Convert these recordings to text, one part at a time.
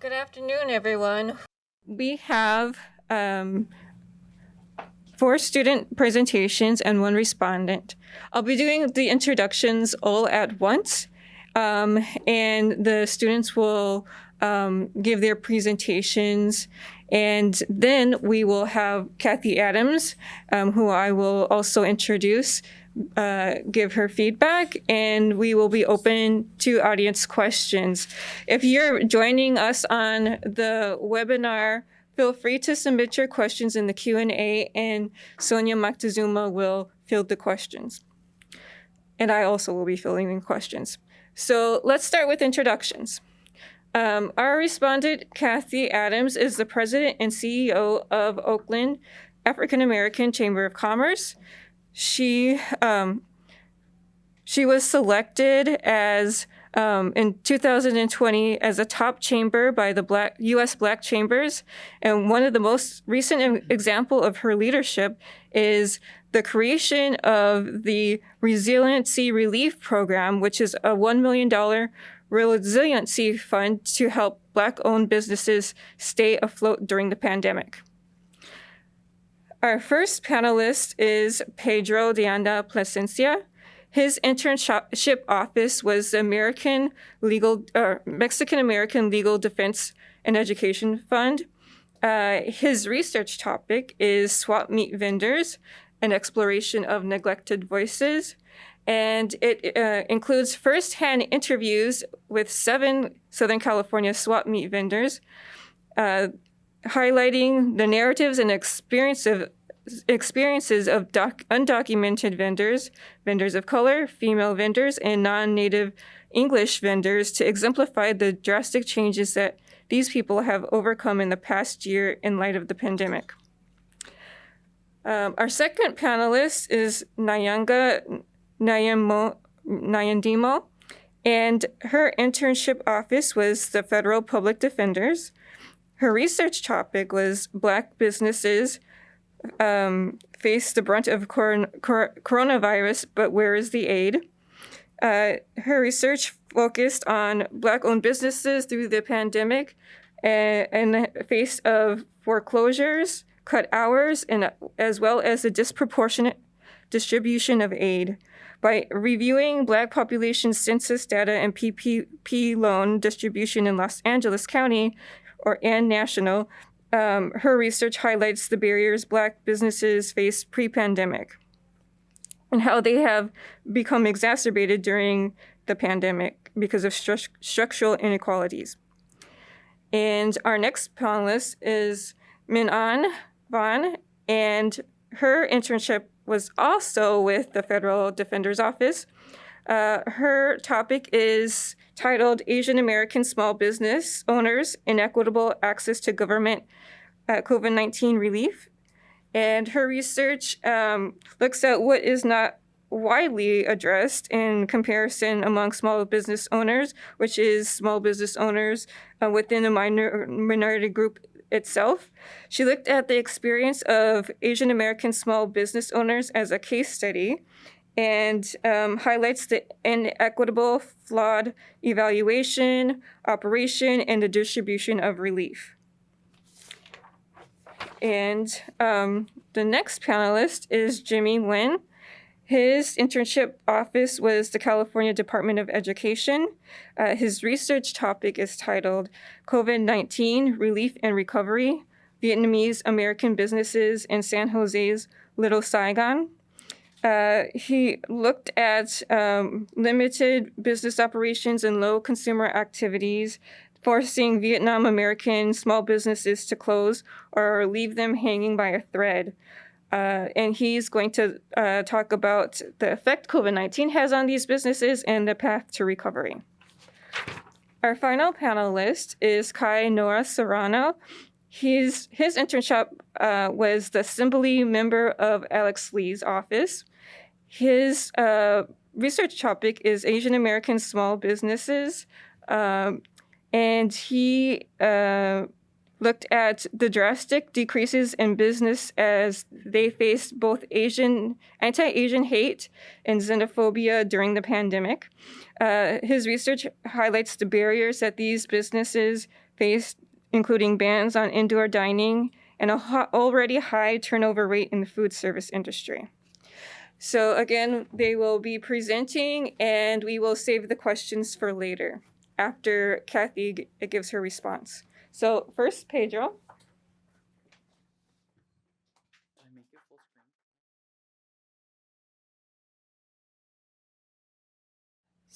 Good afternoon, everyone. We have um, four student presentations and one respondent. I'll be doing the introductions all at once, um, and the students will um, give their presentations. And then we will have Kathy Adams, um, who I will also introduce, uh, give her feedback, and we will be open to audience questions. If you're joining us on the webinar, feel free to submit your questions in the Q&A, and Sonia Moctezuma will field the questions. And I also will be filling in questions. So let's start with introductions. Um, our respondent, Kathy Adams, is the president and CEO of Oakland African American Chamber of Commerce. She um, she was selected as um, in 2020 as a top chamber by the Black U.S. Black Chambers, and one of the most recent example of her leadership is the creation of the Resiliency Relief Program, which is a $1 million resiliency fund to help Black-owned businesses stay afloat during the pandemic. Our first panelist is Pedro de Anda Plasencia. His internship office was the American Legal, uh, Mexican American Legal Defense and Education Fund. Uh, his research topic is swap meet vendors, an exploration of neglected voices and it uh, includes firsthand interviews with seven Southern California swap meet vendors, uh, highlighting the narratives and experience of, experiences of undocumented vendors, vendors of color, female vendors, and non-native English vendors to exemplify the drastic changes that these people have overcome in the past year in light of the pandemic. Um, our second panelist is Nyanga Nyandimo, and her internship office was the Federal Public Defenders. Her research topic was Black businesses um, face the brunt of cor cor coronavirus, but where is the aid? Uh, her research focused on Black-owned businesses through the pandemic and in the face of foreclosures, cut hours, and as well as the disproportionate distribution of aid. By reviewing Black population census data and PPP loan distribution in Los Angeles County or and national, um, her research highlights the barriers Black businesses face pre-pandemic and how they have become exacerbated during the pandemic because of stru structural inequalities. And our next panelist is Min An Van, and her internship was also with the Federal Defender's Office. Uh, her topic is titled Asian American Small Business Owners Inequitable Access to Government uh, COVID-19 Relief. And her research um, looks at what is not widely addressed in comparison among small business owners, which is small business owners uh, within a minor minority group itself. She looked at the experience of Asian American small business owners as a case study and um, highlights the inequitable, flawed evaluation, operation, and the distribution of relief. And um, the next panelist is Jimmy Nguyen. His internship office was the California Department of Education. Uh, his research topic is titled COVID-19 Relief and Recovery, Vietnamese American Businesses in San Jose's Little Saigon. Uh, he looked at um, limited business operations and low consumer activities, forcing Vietnam American small businesses to close or leave them hanging by a thread. Uh, and he's going to uh, talk about the effect COVID-19 has on these businesses and the path to recovery. Our final panelist is Kai Nora Serrano. He's, his internship uh, was the assembly member of Alex Lee's office. His uh, research topic is Asian American small businesses. Um, and he uh, looked at the drastic decreases in business as they faced both Asian, anti-Asian hate and xenophobia during the pandemic. Uh, his research highlights the barriers that these businesses faced including bans on indoor dining and a already high turnover rate in the food service industry. So again, they will be presenting and we will save the questions for later after Kathy gives her response. So first, Pedro.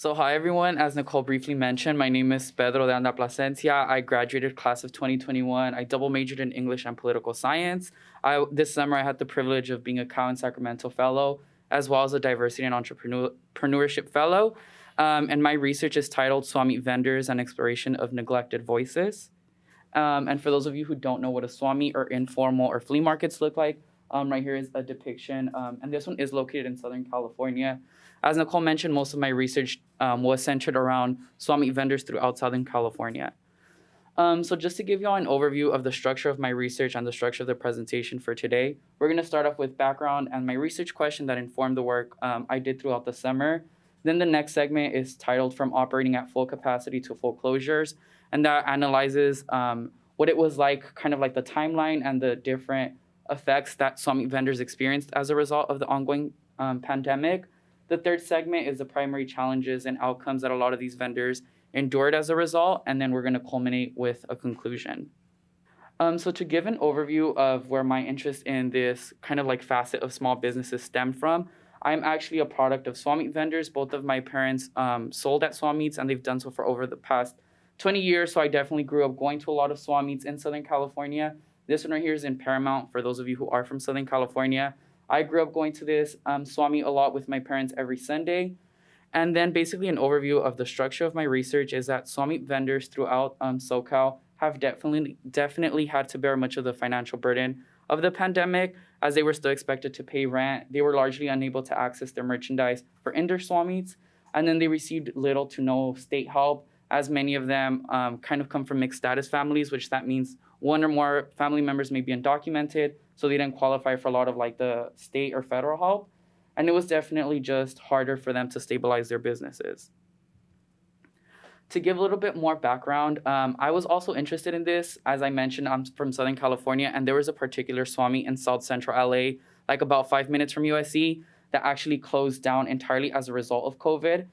So hi everyone, as Nicole briefly mentioned, my name is Pedro de Anda Plasencia. I graduated class of 2021. I double majored in English and political science. I, this summer I had the privilege of being a Cal in Sacramento Fellow, as well as a Diversity and Entrepreneurship Fellow. Um, and my research is titled Swap Meet Vendors and Exploration of Neglected Voices. Um, and for those of you who don't know what a swap meet or informal or flea markets look like, um, right here is a depiction. Um, and this one is located in Southern California. As Nicole mentioned, most of my research um, was centered around swap meet vendors throughout Southern California. Um, so just to give you all an overview of the structure of my research and the structure of the presentation for today, we're going to start off with background and my research question that informed the work um, I did throughout the summer. Then the next segment is titled From Operating at Full Capacity to Full Closures, and that analyzes um, what it was like, kind of like the timeline and the different effects that swap meet vendors experienced as a result of the ongoing um, pandemic. The third segment is the primary challenges and outcomes that a lot of these vendors endured as a result, and then we're going to culminate with a conclusion. Um, so to give an overview of where my interest in this kind of like facet of small businesses stemmed from, I'm actually a product of swap meet vendors. Both of my parents um, sold at swap meets, and they've done so for over the past 20 years. So I definitely grew up going to a lot of swap meets in Southern California. This one right here is in Paramount for those of you who are from Southern California. I grew up going to this um, swap meet a lot with my parents every Sunday. And then basically an overview of the structure of my research is that swap meet vendors throughout um, SoCal have definitely definitely had to bear much of the financial burden of the pandemic as they were still expected to pay rent. They were largely unable to access their merchandise for indoor swap meets. And then they received little to no state help as many of them um, kind of come from mixed status families, which that means one or more family members may be undocumented, so they didn't qualify for a lot of like the state or federal help. And it was definitely just harder for them to stabilize their businesses. To give a little bit more background, um, I was also interested in this. As I mentioned, I'm from Southern California, and there was a particular swap meet in South Central LA, like about five minutes from USC, that actually closed down entirely as a result of COVID.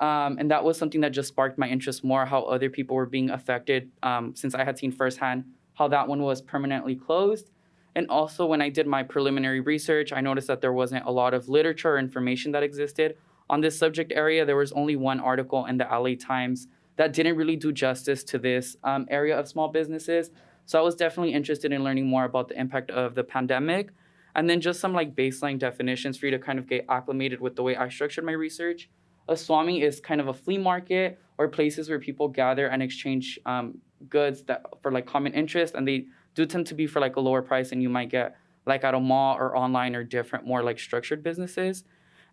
Um, and that was something that just sparked my interest more how other people were being affected um, since I had seen firsthand how that one was permanently closed. And also, when I did my preliminary research, I noticed that there wasn't a lot of literature or information that existed on this subject area. There was only one article in the LA Times that didn't really do justice to this um, area of small businesses. So I was definitely interested in learning more about the impact of the pandemic. And then just some like baseline definitions for you to kind of get acclimated with the way I structured my research. A swap meet is kind of a flea market or places where people gather and exchange um, goods that for like common interest, and they do tend to be for like a lower price than you might get like at a mall or online or different more like structured businesses.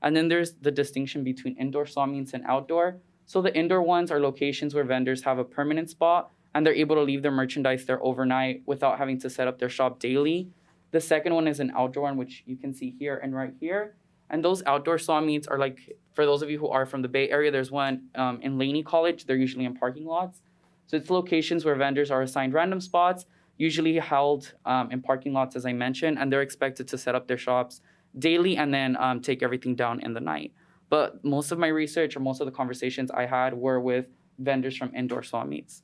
And then there's the distinction between indoor swap meets and outdoor. So the indoor ones are locations where vendors have a permanent spot and they're able to leave their merchandise there overnight without having to set up their shop daily. The second one is an outdoor one, which you can see here and right here. And those outdoor saw are like, for those of you who are from the Bay Area, there's one um, in Laney College. They're usually in parking lots. So it's locations where vendors are assigned random spots, usually held um, in parking lots, as I mentioned, and they're expected to set up their shops daily and then um, take everything down in the night. But most of my research or most of the conversations I had were with vendors from indoor swap meets.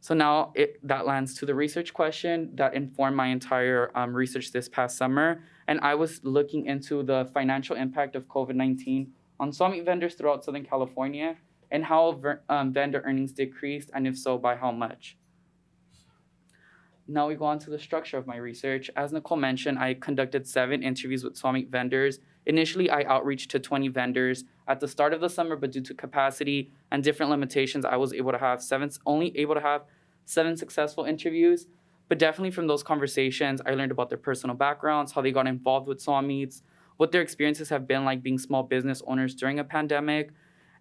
So now it, that lands to the research question that informed my entire um, research this past summer. And I was looking into the financial impact of COVID 19 on swap meet vendors throughout Southern California and how ver- um, vendor earnings decreased, and if so, by how much. Now we go on to the structure of my research. As Nicole mentioned, I conducted seven interviews with swap meet vendors. Initially, I outreached to 20 vendors at the start of the summer, but due to capacity and different limitations, I was able to have seven, only able to have seven successful interviews. But definitely from those conversations, I learned about their personal backgrounds, how they got involved with swap meets, what their experiences have been like being small business owners during a pandemic.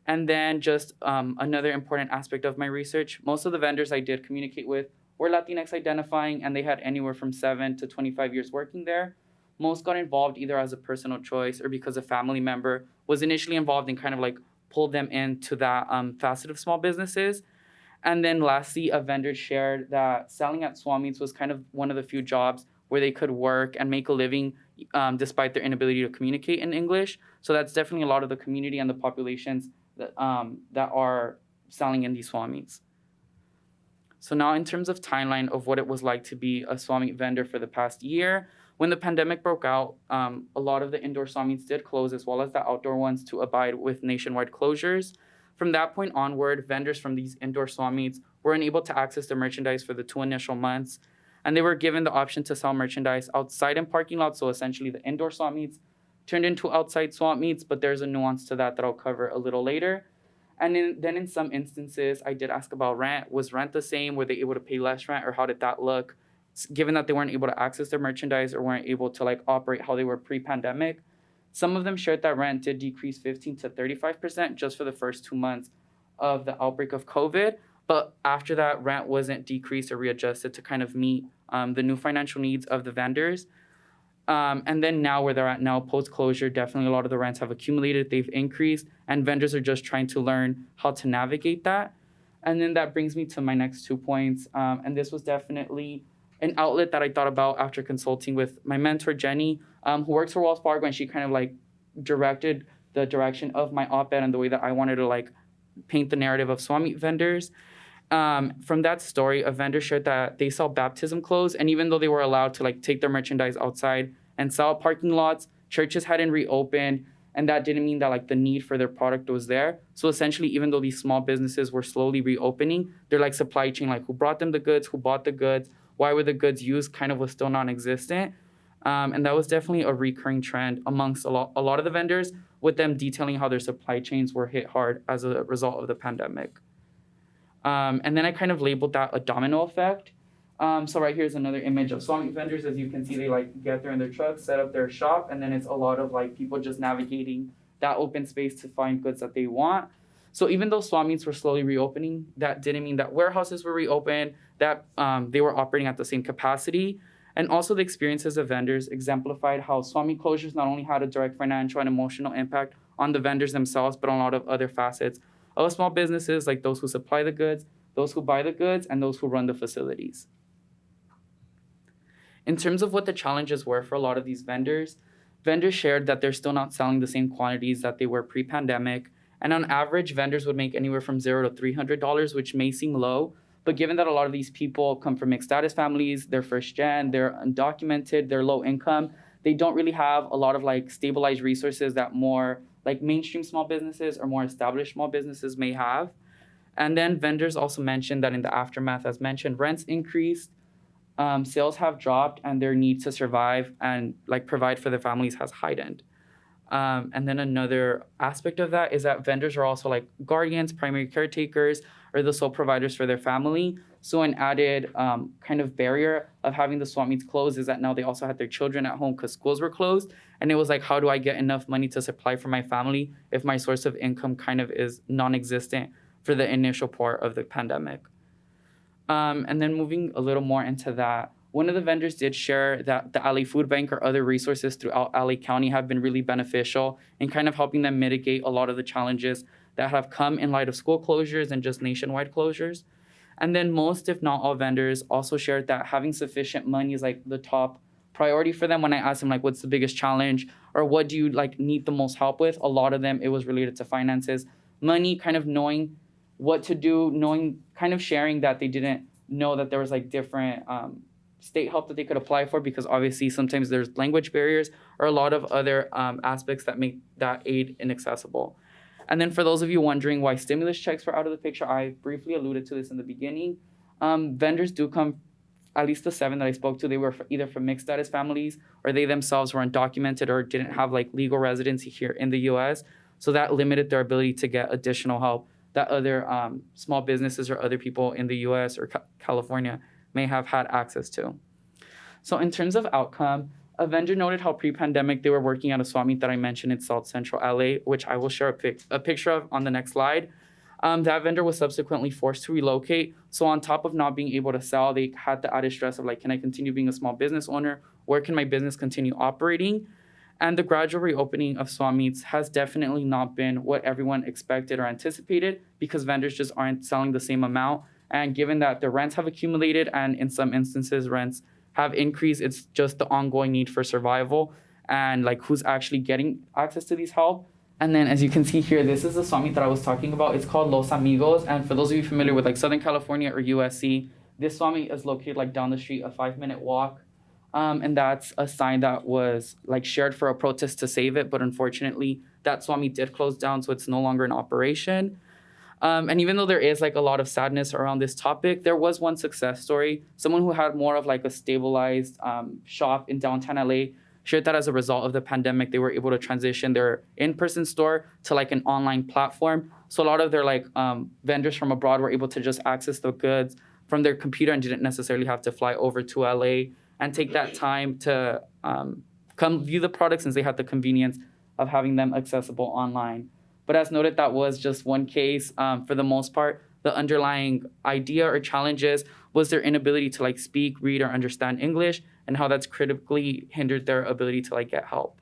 And then just um, another important aspect of my research, most of the vendors I did communicate with were Latinx identifying, and they had anywhere from seven to 25 years working there. Most got involved either as a personal choice or because a family member was initially involved and kind of like pulled them into that um, facet of small businesses. And then lastly, a vendor shared that selling at swap meets was kind of one of the few jobs where they could work and make a living um, despite their inability to communicate in English. So that's definitely a lot of the community and the populations that, um, that are selling in these swap meets. So now in terms of timeline of what it was like to be a swap meet vendor for the past year, when the pandemic broke out, um, a lot of the indoor swap meets did close as well as the outdoor ones to abide with nationwide closures. From that point onward, vendors from these indoor swap meets were unable to access the merchandise for the two initial months, and they were given the option to sell merchandise outside in parking lots. So essentially, the indoor swap meets turned into outside swap meets, but there's a nuance to that that I'll cover a little later. And in, then in some instances, I did ask about rent. Was rent the same? Were they able to pay less rent, or how did that look? Given that they weren't able to access their merchandise or weren't able to like operate how they were pre-pandemic, some of them shared that rent did decrease 15 to 35% just for the first two months of the outbreak of COVID. But after that, rent wasn't decreased or readjusted to kind of meet um, the new financial needs of the vendors. Um, and then now where they're at now, post closure, definitely a lot of the rents have accumulated, they've increased, and vendors are just trying to learn how to navigate that. And then that brings me to my next two points. Um, and this was definitely an outlet that I thought about after consulting with my mentor, Jenny, um, who works for Wells Fargo, and she kind of like directed the direction of my op ed and the way that I wanted to like paint the narrative of Swami vendors. Um, from that story, a vendor shared that they sell baptism clothes, and even though they were allowed to like take their merchandise outside and sell parking lots, churches hadn't reopened, and that didn't mean that like the need for their product was there. So essentially, even though these small businesses were slowly reopening, their like supply chain, like who brought them the goods, who bought the goods, why were the goods used, kind of was still non-existent. Um, and that was definitely a recurring trend amongst a lot, a lot of the vendors, with them detailing how their supply chains were hit hard as a result of the pandemic. Um, and then I kind of labeled that a domino effect. Um, so right here is another image of swap meet vendors. As you can see, they like get there in their trucks, set up their shop, and then it's a lot of like people just navigating that open space to find goods that they want. So even though swap meets were slowly reopening, that didn't mean that warehouses were reopened, that um, they were operating at the same capacity. And also the experiences of vendors exemplified how swap meet closures not only had a direct financial and emotional impact on the vendors themselves, but on a lot of other facets of small businesses like those who supply the goods, those who buy the goods, and those who run the facilities. In terms of what the challenges were for a lot of these vendors, vendors shared that they're still not selling the same quantities that they were pre pandemic. And on average, vendors would make anywhere from zero to $300, which may seem low. But given that a lot of these people come from mixed status families, they're first gen, they're undocumented, they're low income, they don't really have a lot of like stabilized resources that more like mainstream small businesses or more established small businesses may have. And then vendors also mentioned that in the aftermath, as mentioned, rents increased, um, sales have dropped, and their need to survive and like provide for their families has heightened. Um, and then another aspect of that is that vendors are also like guardians, primary caretakers, or the sole providers for their family. So an added um, kind of barrier of having the swap meets closed is that now they also had their children at home because schools were closed. And it was like, how do I get enough money to supply for my family if my source of income kind of is non-existent for the initial part of the pandemic? Um, and then moving a little more into that, one of the vendors did share that the LA Food Bank or other resources throughout LA County have been really beneficial in kind of helping them mitigate a lot of the challenges that have come in light of school closures and just nationwide closures. And then most, if not all, vendors also shared that having sufficient money is like the top priority for them. When I asked them like, what's the biggest challenge or what do you like need the most help with? A lot of them it was related to finances, money, kind of knowing what to do, knowing kind of sharing that they didn't know that there was like different um, state help that they could apply for because obviously sometimes there's language barriers or a lot of other um, aspects that make that aid inaccessible. And then for those of you wondering why stimulus checks were out of the picture, I briefly alluded to this in the beginning. Um, vendors do come, at least the seven that I spoke to, they were either from mixed status families or they themselves were undocumented or didn't have like legal residency here in the US. So that limited their ability to get additional help that other um, small businesses or other people in the US or ca- California may have had access to. So, in terms of outcome, a vendor noted how pre-pandemic they were working at a swap meet that I mentioned in South Central LA, which I will share a, pic- a picture of on the next slide. Um, that vendor was subsequently forced to relocate. So on top of not being able to sell, they had the added stress of like, can I continue being a small business owner? Where can my business continue operating? And the gradual reopening of swap meets has definitely not been what everyone expected or anticipated because vendors just aren't selling the same amount And given that the rents have accumulated and in some instances rents have increased, it's just the ongoing need for survival and like who's actually getting access to these help. And then as you can see here, this is the swap meet that I was talking about. It's called Los Amigos. And for those of you familiar with like Southern California or USC, this swap meet is located like down the street, a five minute walk. Um, and that's a sign that was like shared for a protest to save it. But unfortunately, that swap meet did close down, so it's no longer in operation. Um, and even though there is like a lot of sadness around this topic, there was one success story. Someone who had more of like a stabilized um, shop in downtown LA shared that as a result of the pandemic, they were able to transition their in-person store to like an online platform. So a lot of their like um, vendors from abroad were able to just access the goods from their computer and didn't necessarily have to fly over to LA and take that time to um, come view the products since they had the convenience of having them accessible online. But as noted, that was just one case. Um, for the most part, the underlying idea or challenges was their inability to like speak, read, or understand English, and how that's critically hindered their ability to like get help.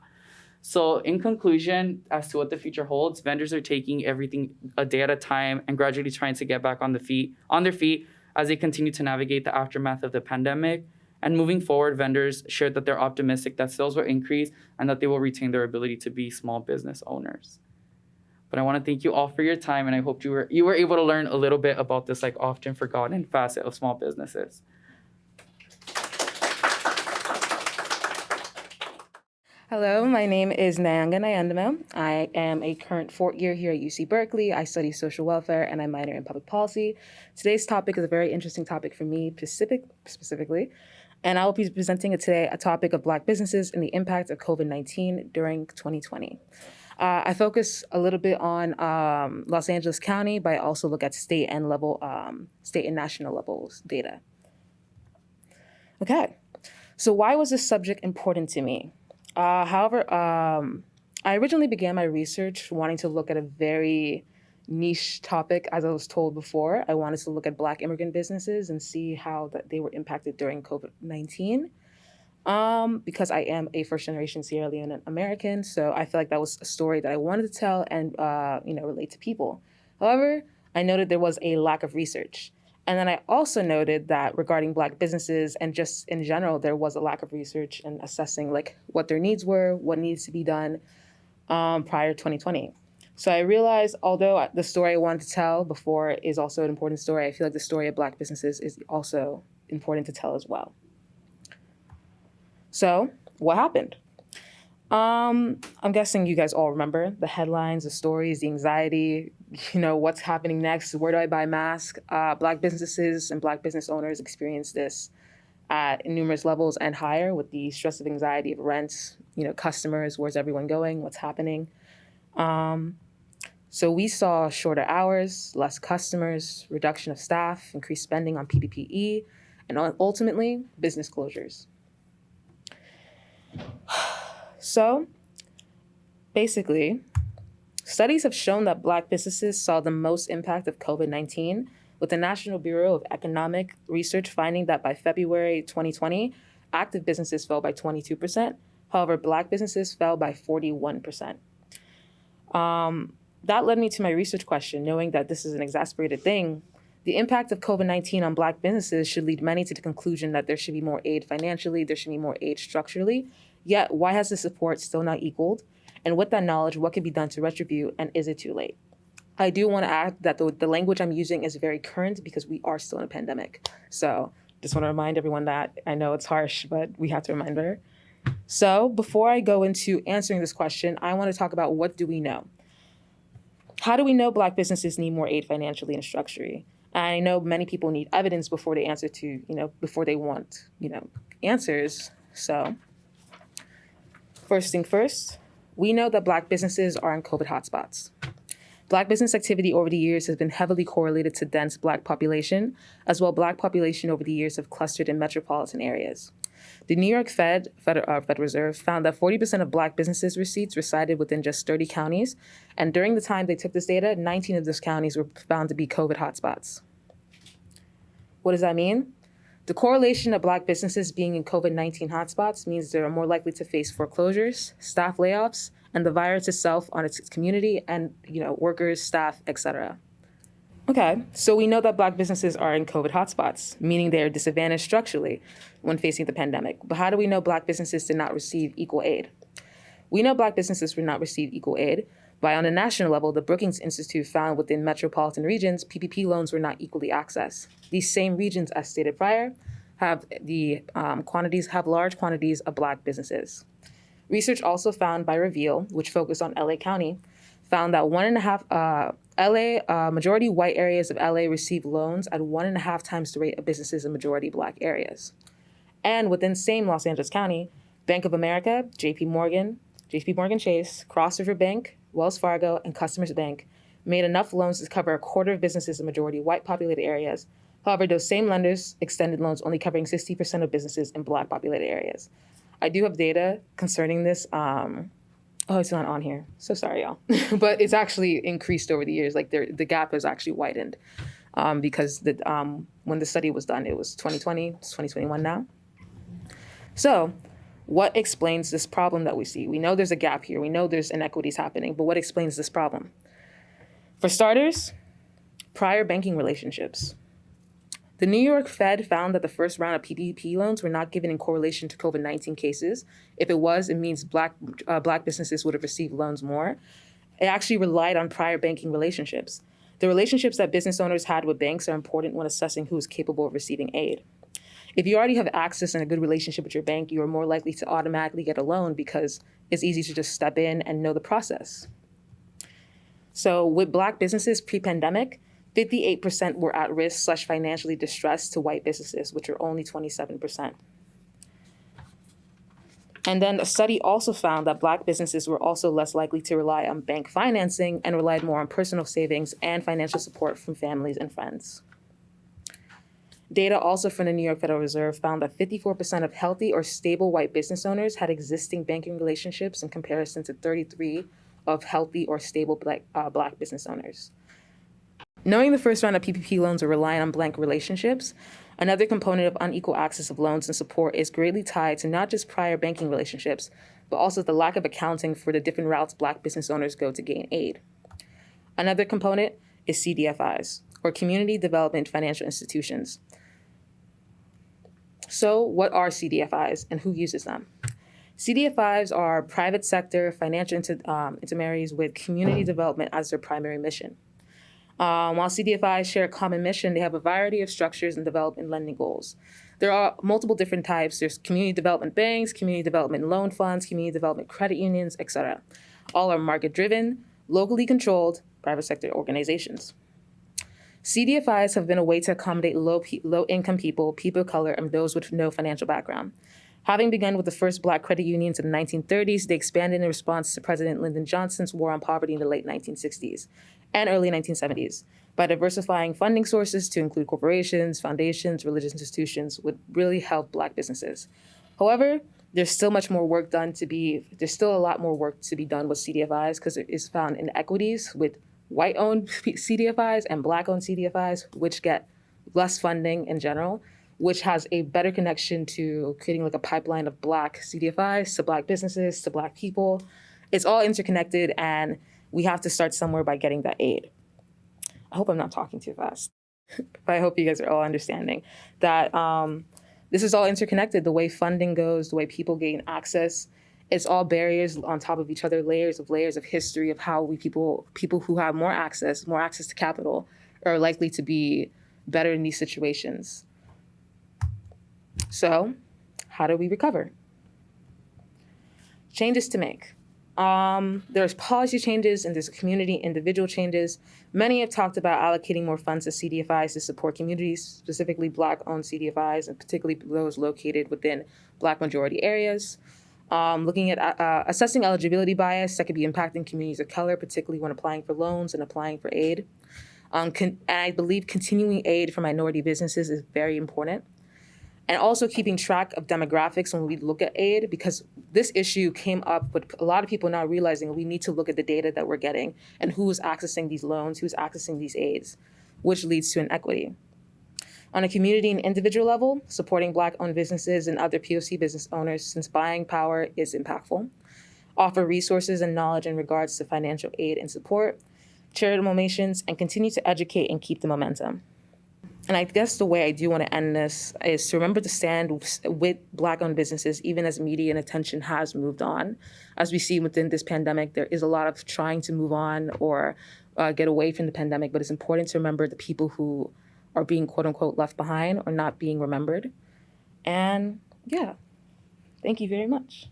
So in conclusion, as to what the future holds, vendors are taking everything a day at a time and gradually trying to get back on the feet on their feet as they continue to navigate the aftermath of the pandemic. And moving forward, vendors shared that they're optimistic that sales will increase and that they will retain their ability to be small business owners. But I want to thank you all for your time, and I hope you were you were able to learn a little bit about this like often forgotten facet of small businesses. Hello, my name is Nyanga Nyandamo. I am a current fourth year here at UC Berkeley. I study social welfare and I minor in public policy. Today's topic is a very interesting topic for me specific, specifically, and I will be presenting today a topic of Black businesses and the impact of COVID-19 during 2020. Uh, I focus a little bit on um, Los Angeles County, but I also look at state and level, um, state and national levels data. Okay, so why was this subject important to me? Uh, however, um, I originally began my research wanting to look at a very niche topic, as I was told before. I wanted to look at Black immigrant businesses and see how that they were impacted during COVID 19. Um, because I am a first generation Sierra Leonean American, so I feel like that was a story that I wanted to tell and uh, you know relate to people. However, I noted there was a lack of research. And then I also noted that regarding Black businesses and just in general, there was a lack of research and assessing like what their needs were, what needs to be done um, prior to 2020. So I realized, although the story I wanted to tell before is also an important story, I feel like the story of Black businesses is also important to tell as well. So what happened? Um, I'm guessing you guys all remember the headlines, the stories, the anxiety, you know, what's happening next? Where do I buy masks? Uh, black businesses and black business owners experience this at numerous levels and higher with the stress of anxiety of rent, you know, customers, where's everyone going, what's happening. Um, so we saw shorter hours, less customers, reduction of staff, increased spending on PPE, and ultimately business closures. So basically, studies have shown that Black businesses saw the most impact of COVID 19, with the National Bureau of Economic Research finding that by February 2020, active businesses fell by 22%. However, Black businesses fell by 41%. Um, that led me to my research question, knowing that this is an exasperated thing. The impact of COVID 19 on Black businesses should lead many to the conclusion that there should be more aid financially, there should be more aid structurally, Yet, why has the support still not equaled? And with that knowledge, what can be done to retribute, and is it too late? I do want to add that the, the language I'm using is very current because we are still in a pandemic. So just want to remind everyone that I know it's harsh, but we have to remind her. So before I go into answering this question, I want to talk about what do we know? How do we know Black businesses need more aid financially and structurally? I know many people need evidence before they answer to, you know, before they want, you know, answers. So First thing first, we know that Black businesses are in COVID hotspots. Black business activity over the years has been heavily correlated to dense Black population, as well Black population over the years have clustered in metropolitan areas. The New York Fed, Fed uh, Federal Reserve, found that 40% of Black businesses receipts resided within just 30 counties, and during the time they took this data, 19 of those counties were found to be COVID hotspots. What does that mean? The correlation of Black businesses being in COVID 19 hotspots means they are more likely to face foreclosures, staff layoffs, and the virus itself on its community and you know workers, staff, etc. Okay, so we know that Black businesses are in COVID hotspots, meaning they are disadvantaged structurally when facing the pandemic. But how do we know Black businesses did not receive equal aid? We know Black businesses did not receive equal aid by, on a national level, the Brookings Institute found within metropolitan regions, PPP loans were not equally accessed. These same regions, as stated prior, have the um, quantities have large quantities of Black businesses. Research also found by Reveal, which focused on LA County, found that one and a half uh, LA uh, majority white areas of LA receive loans at one and a half times the rate of businesses in majority black areas. And within same Los Angeles County, Bank of America, J.P. Morgan, J.P. Morgan Chase, Cross River Bank, Wells Fargo, and Customers Bank made enough loans to cover a quarter of businesses in majority white populated areas. However, those same lenders extended loans only covering 60% of businesses in black populated areas. I do have data concerning this. Um, oh, it's not on here. So sorry, y'all. but it's actually increased over the years. Like the gap has actually widened um, because the, um, when the study was done, it was 2020, it's 2021 now. So what explains this problem that we see? We know there's a gap here. We know there's inequities happening, but what explains this problem? For starters, prior banking relationships. The New York Fed found that the first round of PPP loans were not given in correlation to COVID 19 cases. If it was, it means black, uh, black businesses would have received loans more. It actually relied on prior banking relationships. The relationships that business owners had with banks are important when assessing who is capable of receiving aid. If you already have access and a good relationship with your bank, you are more likely to automatically get a loan because it's easy to just step in and know the process. So with black businesses pre-pandemic, 58% were at risk slash financially distressed to white businesses, which are only 27%. And then a study also found that black businesses were also less likely to rely on bank financing and relied more on personal savings and financial support from families and friends. Data also from the New York Federal Reserve found that 54% of healthy or stable white business owners had existing banking relationships in comparison to 33 of healthy or stable black, uh, black business owners. Knowing the first round of PPP loans are reliant on blank relationships, another component of unequal access of loans and support is greatly tied to not just prior banking relationships, but also the lack of accounting for the different routes black business owners go to gain aid. Another component is CDFIs, or Community Development Financial Institutions. So what are CDFIs and who uses them? CDFIs are private sector financial inter, um, intermediaries with community development as their primary mission. Um, while CDFIs share a common mission, they have a variety of structures and development lending goals. There are multiple different types. There's community development banks, community development loan funds, community development credit unions, etc. All are market-driven, locally controlled, private sector organizations. CDFIs have been a way to accommodate low, low income people, people of color, and those with no financial background. Having begun with the first black credit unions in the 1930s, they expanded in response to President Lyndon Johnson's war on poverty in the late 1960s and early 1970s. By diversifying funding sources to include corporations, foundations, religious institutions would really help black businesses. However, there's still much more work done to be, there's still a lot more work to be done with CDFIs because it is found inequities with white-owned CDFIs and black-owned CDFIs, which get less funding in general, which has a better connection to creating like a pipeline of black CDFIs to black businesses to black people. It's all interconnected and we have to start somewhere by getting that aid. I hope I'm not talking too fast, but I hope you guys are all understanding that um, this is all interconnected, the way funding goes, the way people gain access, it's all barriers on top of each other, layers of layers of history of how we people people who have more access, more access to capital, are likely to be better in these situations. So, how do we recover? Changes to make. Um, there's policy changes and there's community individual changes. Many have talked about allocating more funds to CDFIs to support communities, specifically Black-owned CDFIs, and particularly those located within Black majority areas um, looking at uh, uh, assessing eligibility bias that could be impacting communities of color, particularly when applying for loans and applying for aid. Um, and I believe continuing aid for minority businesses is very important. And also keeping track of demographics when we look at aid, because this issue came up with a lot of people now realizing we need to look at the data that we're getting and who's accessing these loans, who's accessing these aids, which leads to inequity. On a community and individual level, supporting Black-owned businesses and other POC business owners since buying power is impactful. Offer resources and knowledge in regards to financial aid and support. charitable donations, and continue to educate and keep the momentum. And I guess the way I do want to end this is to remember to stand with Black owned businesses, even as media and attention has moved on. As we see within this pandemic, there is a lot of trying to move on or uh, get away from the pandemic, but it's important to remember the people who are being quote unquote left behind or not being remembered. And yeah, thank you very much.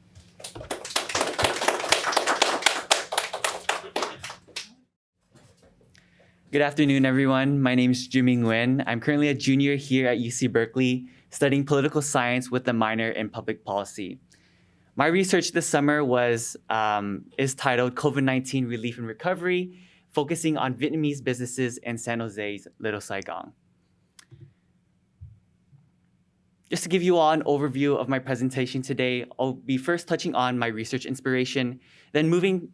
Good afternoon, everyone. My name is Jimmy Nguyen. I'm currently a junior here at UC Berkeley, studying political science with a minor in public policy. My research this summer was um, is titled COVID-19 Relief and Recovery, focusing on Vietnamese businesses in San Jose's Little Saigon. Just to give you all an overview of my presentation today, I'll be first touching on my research inspiration, then moving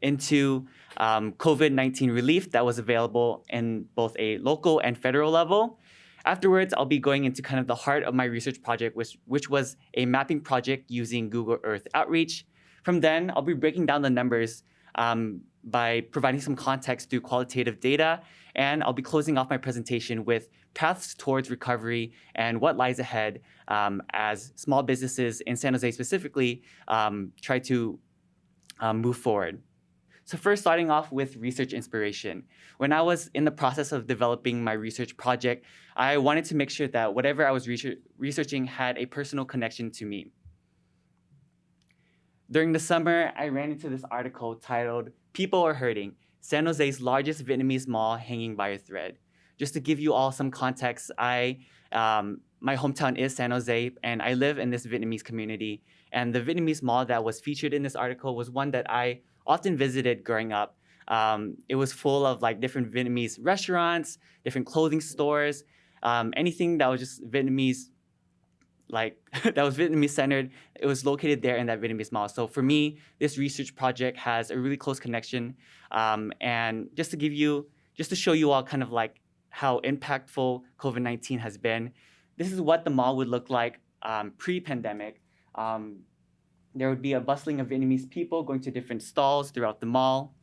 into um, COVID-19 relief that was available in both a local and federal level. Afterwards, I'll be going into kind of the heart of my research project, which, which was a mapping project using Google Earth Outreach. From then, I'll be breaking down the numbers um, by providing some context through qualitative data, and I'll be closing off my presentation with paths towards recovery and what lies ahead um, as small businesses in San Jose specifically um, try to um, move forward. So first starting off with research inspiration. When I was in the process of developing my research project, I wanted to make sure that whatever I was researching had a personal connection to me. During the summer, I ran into this article titled, People Are Hurting, San Jose's largest Vietnamese mall hanging by a thread. Just to give you all some context, I um, my hometown is San Jose, and I live in this Vietnamese community. And the Vietnamese mall that was featured in this article was one that I often visited growing up. Um, it was full of like different Vietnamese restaurants, different clothing stores, um, anything that was just Vietnamese, like that was Vietnamese centered. It was located there in that Vietnamese mall. So for me, this research project has a really close connection. Um, and just to give you, just to show you all kind of like how impactful COVID-19 has been, this is what the mall would look like um, pre-pandemic. There would be a bustling of Vietnamese people going to different stalls throughout the mall.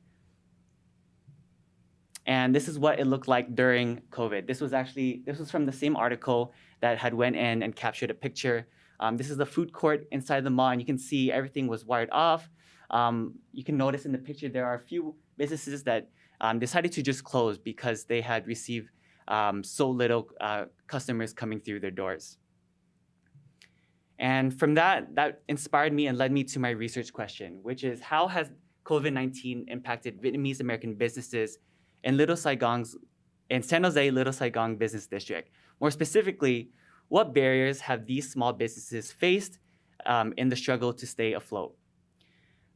And this is what it looked like during COVID. This was actually, this was from the same article that had went in and captured a picture. Um, this is the food court inside the mall, and you can see everything was wired off. Um, you can notice in the picture there are a few businesses that um, decided to just close because they had received um, so little uh, customers coming through their doors. And from that, that inspired me and led me to my research question, which is how has COVID-19 impacted Vietnamese American businesses in Little Saigon's, in San Jose Little Saigon Business District? More specifically, what barriers have these small businesses faced um, in the struggle to stay afloat?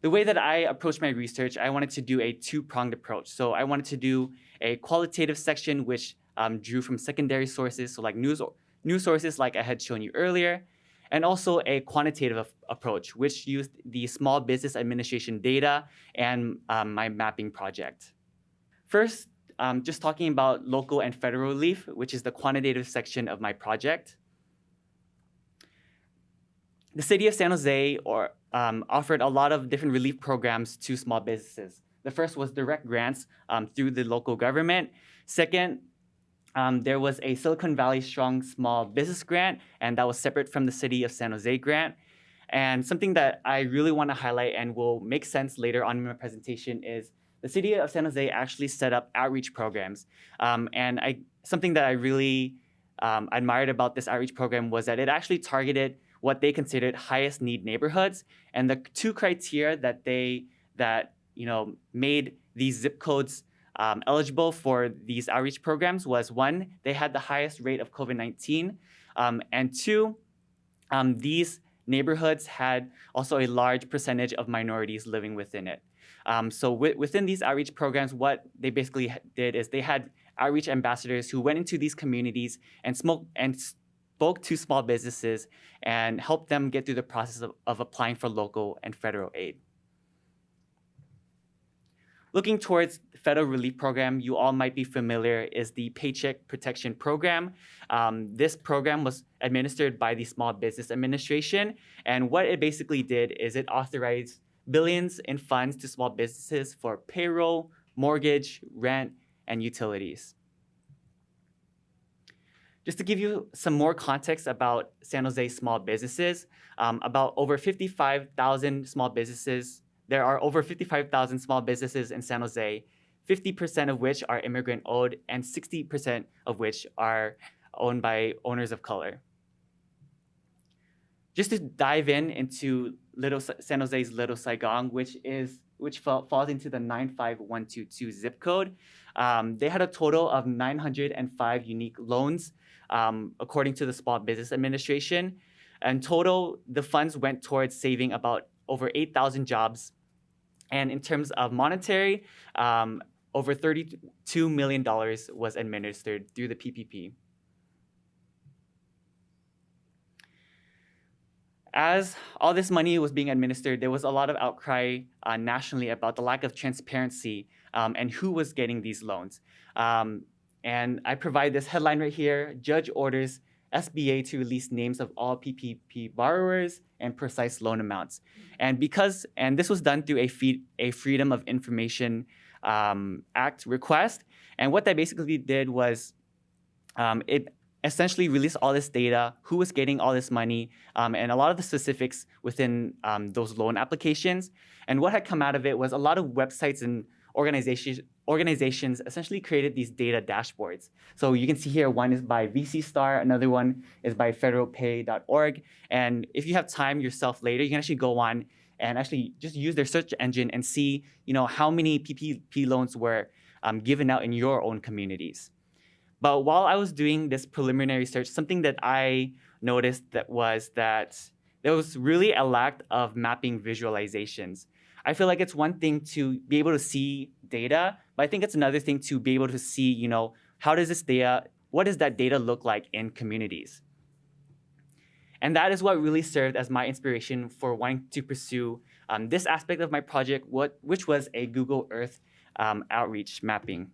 The way that I approached my research, I wanted to do a two-pronged approach. So I wanted to do a qualitative section, which um, drew from secondary sources, so like news, news sources like I had shown you earlier, and also a quantitative approach, which used the Small Business Administration data and um, my mapping project. First, um, just talking about local and federal relief, which is the quantitative section of my project. The city of San Jose or, um, offered a lot of different relief programs to small businesses. The first was direct grants um, through the local government. Second, um, there was a Silicon Valley Strong Small Business Grant, and that was separate from the City of San Jose grant. And something that I really want to highlight and will make sense later on in my presentation is the City of San Jose actually set up outreach programs. Um, and I, something that I really um, admired about this outreach program was that it actually targeted what they considered highest need neighborhoods. And the two criteria that they that you know made these zip codes um, eligible for these outreach programs was one, they had the highest rate of COVID-19, um, and two, um, these neighborhoods had also a large percentage of minorities living within it. Um, so within these outreach programs, what they basically did is they had outreach ambassadors who went into these communities and, smoke, and spoke to small businesses and helped them get through the process of, of applying for local and federal aid. Looking towards federal relief program, you all might be familiar is the Paycheck Protection Program. Um, this program was administered by the Small Business Administration. And what it basically did is it authorized billions in funds to small businesses for payroll, mortgage, rent, and utilities. Just to give you some more context about San Jose small businesses, um, about over 55,000 small businesses, there are over 55,000 small businesses in San Jose, 50% of which are immigrant owned and 60% of which are owned by owners of color. Just to dive in into Little San Jose's Little Saigon, which is which fall, falls into the 95122 zip code. Um, they had a total of 905 unique loans, um, according to the Small Business Administration. In total, the funds went towards saving about over 8,000 jobs. And in terms of monetary, um, over $32 million was administered through the PPP. as all this money was being administered, there was a lot of outcry uh, nationally about the lack of transparency um, and who was getting these loans. Um, and I provide this headline right here, Judge orders SBA to release names of all PPP borrowers and precise loan amounts. And because, and this was done through a, fee, a Freedom of Information um, Act request. And what that basically did was um, it essentially released all this data, who was getting all this money, um, and a lot of the specifics within um, those loan applications. And what had come out of it was a lot of websites and organizations organizations essentially created these data dashboards. So you can see here, one is by VC Star, another one is by federalpay.org. And if you have time yourself later, you can actually go on and actually just use their search engine and see, you know, how many PPP loans were um, given out in your own communities. But while I was doing this preliminary search, something that I noticed that was that there was really a lack of mapping visualizations. I feel like it's one thing to be able to see data, but I think it's another thing to be able to see, you know, how does this data, what does that data look like in communities? And that is what really served as my inspiration for wanting to pursue um, this aspect of my project, what, which was a Google Earth um, outreach mapping.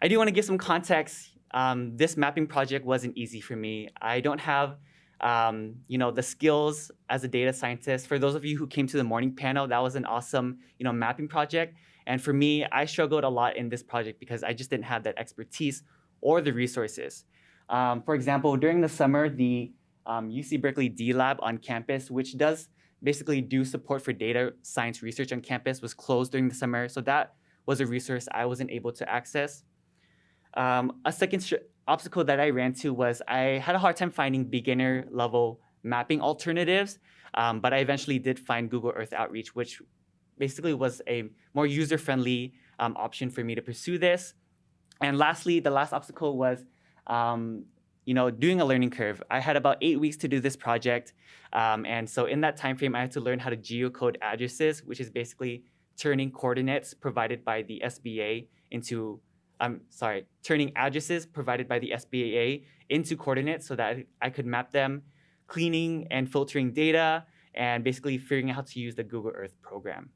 I do want to give some context. Um, this mapping project wasn't easy for me. I don't have um, you know, the skills as a data scientist. For those of you who came to the morning panel, that was an awesome, you know, mapping project. And for me, I struggled a lot in this project because I just didn't have that expertise or the resources. Um, for example, during the summer, the um, UC Berkeley D Lab on campus, which does basically do support for data science research on campus, was closed during the summer. So that was a resource I wasn't able to access. Um, a second obstacle that I ran to was I had a hard time finding beginner level mapping alternatives, um, but I eventually did find Google Earth Outreach, which basically was a more user-friendly um, option for me to pursue this. And lastly, the last obstacle was um, you know, doing a learning curve. I had about eight weeks to do this project. Um, and so in that time frame, I had to learn how to geocode addresses, which is basically turning coordinates provided by the SBA into I'm sorry, turning addresses provided by the SBA into coordinates so that I could map them, cleaning and filtering data, and basically figuring out how to use the Google Earth program.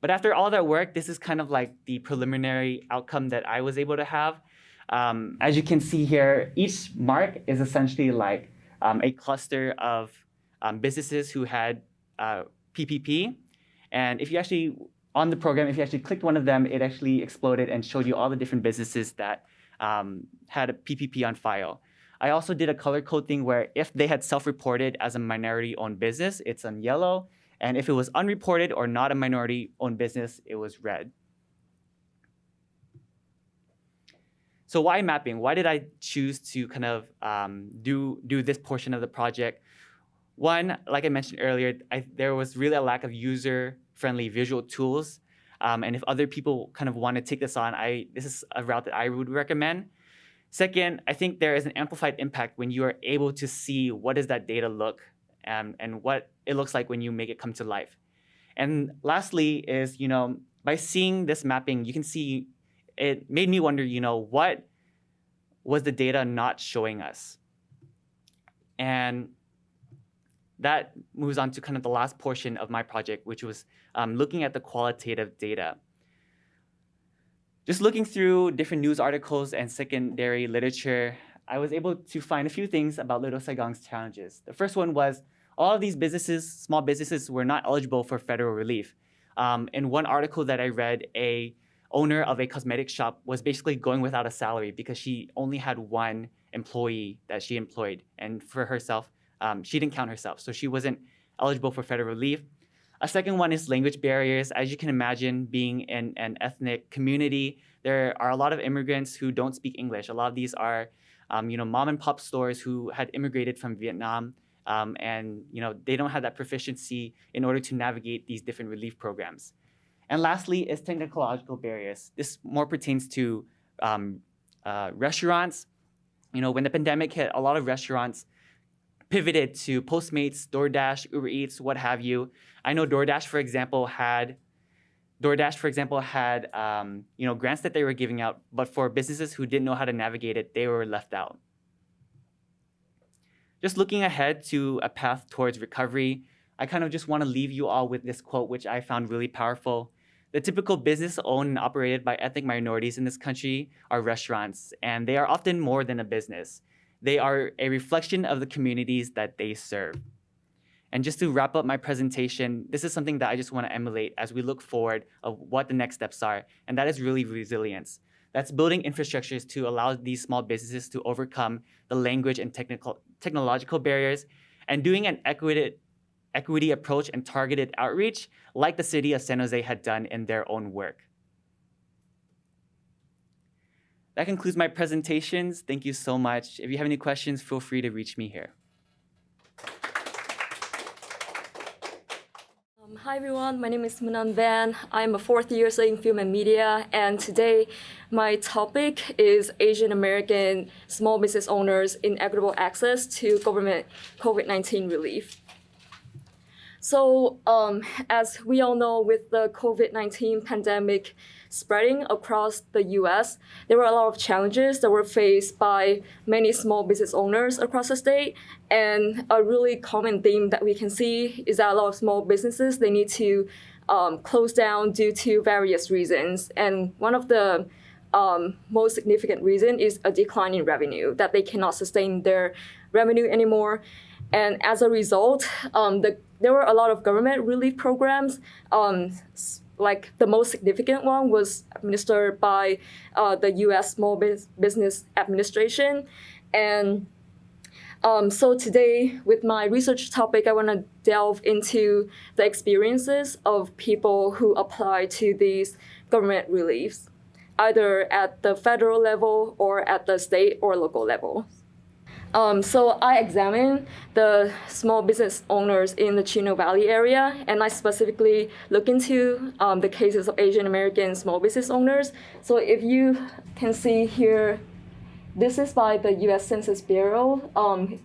But after all that work, this is kind of like the preliminary outcome that I was able to have. Um, as you can see here, each mark is essentially like um, a cluster of um, businesses who had uh, PPP. And if you actually on the program, if you actually clicked one of them, it actually exploded and showed you all the different businesses that um, had a PPP on file. I also did a color code thing where if they had self-reported as a minority-owned business, it's on yellow. And if it was unreported or not a minority-owned business, it was red. So why mapping? Why did I choose to kind of um, do, do this portion of the project? One, like I mentioned earlier, I, there was really a lack of user friendly visual tools. Um, and if other people kind of want to take this on, I this is a route that I would recommend. Second, I think there is an amplified impact when you are able to see what does that data look and, and what it looks like when you make it come to life. And lastly is, you know, by seeing this mapping, you can see it made me wonder, you know, what was the data not showing us? And that moves on to kind of the last portion of my project, which was um, looking at the qualitative data. Just looking through different news articles and secondary literature, I was able to find a few things about Little Saigon's challenges. The first one was all of these businesses, small businesses, were not eligible for federal relief. Um, in one article that I read, a owner of a cosmetic shop was basically going without a salary because she only had one employee that she employed, and for herself, um, she didn't count herself, so she wasn't eligible for federal relief. A second one is language barriers. As you can imagine, being in an ethnic community, there are a lot of immigrants who don't speak English. A lot of these are, um, you know, mom and pop stores who had immigrated from Vietnam, um, and you know they don't have that proficiency in order to navigate these different relief programs. And lastly is technological barriers. This more pertains to um, uh, restaurants. You know, when the pandemic hit, a lot of restaurants pivoted to Postmates, DoorDash, Uber Eats, what have you. I know DoorDash, for example, had DoorDash, for example, had um, you know grants that they were giving out, but for businesses who didn't know how to navigate it, they were left out. Just looking ahead to a path towards recovery, I kind of just want to leave you all with this quote, which I found really powerful. The typical business owned and operated by ethnic minorities in this country are restaurants, and they are often more than a business. They are a reflection of the communities that they serve. And just to wrap up my presentation, this is something that I just want to emulate as we look forward of what the next steps are, and that is really resilience. That's building infrastructures to allow these small businesses to overcome the language and technical, technological barriers and doing an equity, equity approach and targeted outreach like the city of San Jose had done in their own work. That concludes my presentations. Thank you so much. If you have any questions, feel free to reach me here. Um, hi everyone, my name is Manan Van. I'm a fourth year studying film and media, and today my topic is Asian American small business owners inequitable access to government COVID-19 relief. So um, as we all know, with the COVID-19 pandemic spreading across the US, there were a lot of challenges that were faced by many small business owners across the state. And a really common theme that we can see is that a lot of small businesses, they need to um, close down due to various reasons. And one of the um, most significant reason is a decline in revenue, that they cannot sustain their revenue anymore. And as a result, um, the, there were a lot of government relief programs. Um, like the most significant one was administered by uh, the U.S. Small Business Administration. And um, so today, with my research topic, I want to delve into the experiences of people who apply to these government reliefs, either at the federal level or at the state or local level. Um, so I examined the small business owners in the Chino Valley area, and I specifically look into um, the cases of Asian American small business owners. So if you can see here, this is by the U.S. Census Bureau. Um,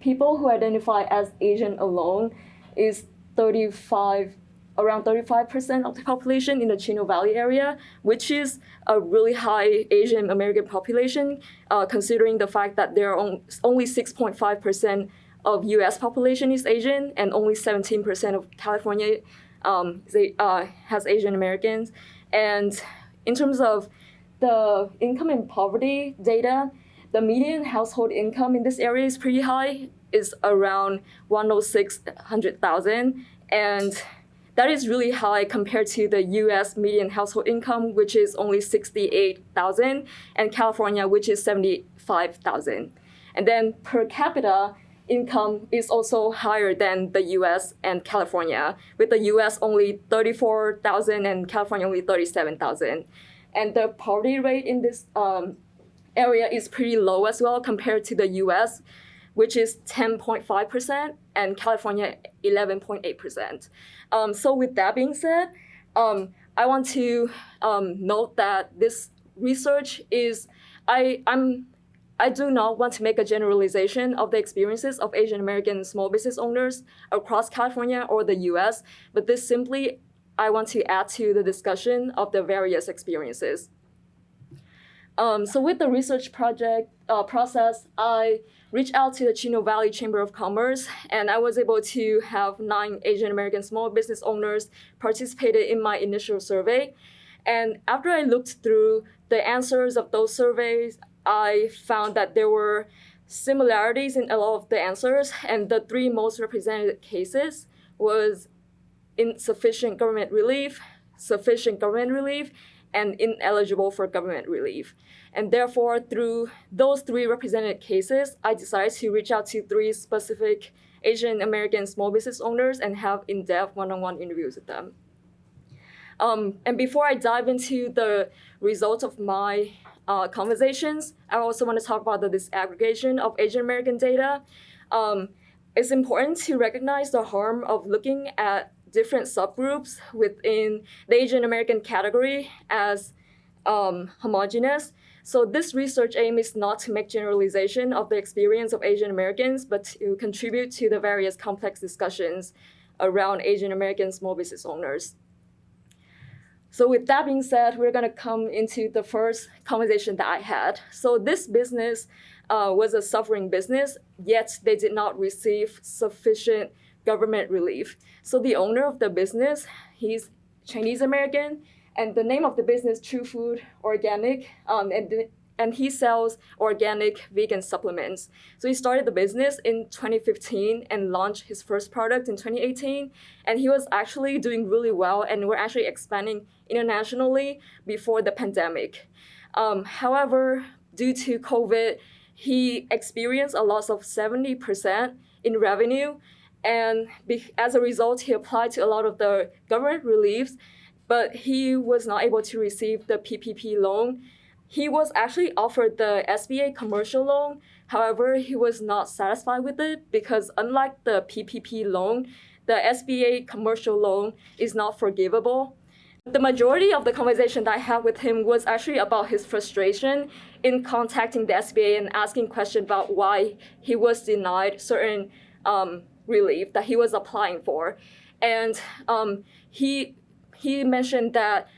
people who identify as Asian alone is 35 around 35% of the population in the Chino Valley area, which is a really high Asian American population, uh, considering the fact that there are only 6.5% of US population is Asian and only 17% of California um, they, uh, has Asian Americans. And in terms of the income and poverty data, the median household income in this area is pretty high, is around 106,000. And that is really high compared to the US median household income, which is only 68,000, and California, which is 75,000. And then per capita income is also higher than the US and California, with the US only 34,000 and California only 37,000. And the poverty rate in this um, area is pretty low as well compared to the US, which is 10.5%, and California 11.8%. Um, so with that being said, um, I want to um, note that this research is, I, I'm, I do not want to make a generalization of the experiences of Asian American small business owners across California or the US, but this simply, I want to add to the discussion of the various experiences. Um, so with the research project uh, process, I reached out to the Chino Valley Chamber of Commerce, and I was able to have nine Asian American small business owners participated in my initial survey. And after I looked through the answers of those surveys, I found that there were similarities in a lot of the answers, and the three most represented cases was insufficient government relief, sufficient government relief, and ineligible for government relief. And therefore, through those three represented cases, I decided to reach out to three specific Asian American small business owners and have in-depth one-on-one interviews with them. Um, and before I dive into the results of my uh, conversations, I also want to talk about the disaggregation of Asian American data. Um, it's important to recognize the harm of looking at different subgroups within the Asian American category as um, homogeneous. So this research aim is not to make generalization of the experience of Asian Americans, but to contribute to the various complex discussions around Asian American small business owners. So with that being said, we're gonna come into the first conversation that I had. So this business uh, was a suffering business, yet they did not receive sufficient government relief. So the owner of the business, he's Chinese American, and the name of the business, True Food Organic, um, and and he sells organic vegan supplements. So he started the business in 2015 and launched his first product in 2018. And he was actually doing really well, and we're actually expanding internationally before the pandemic. Um, however, due to COVID, he experienced a loss of 70% in revenue. And as a result, he applied to a lot of the government reliefs, but he was not able to receive the PPP loan. He was actually offered the SBA commercial loan. However, he was not satisfied with it because unlike the PPP loan, the SBA commercial loan is not forgivable. The majority of the conversation that I had with him was actually about his frustration in contacting the SBA and asking questions about why he was denied certain um, relief that he was applying for. And um, he, he mentioned that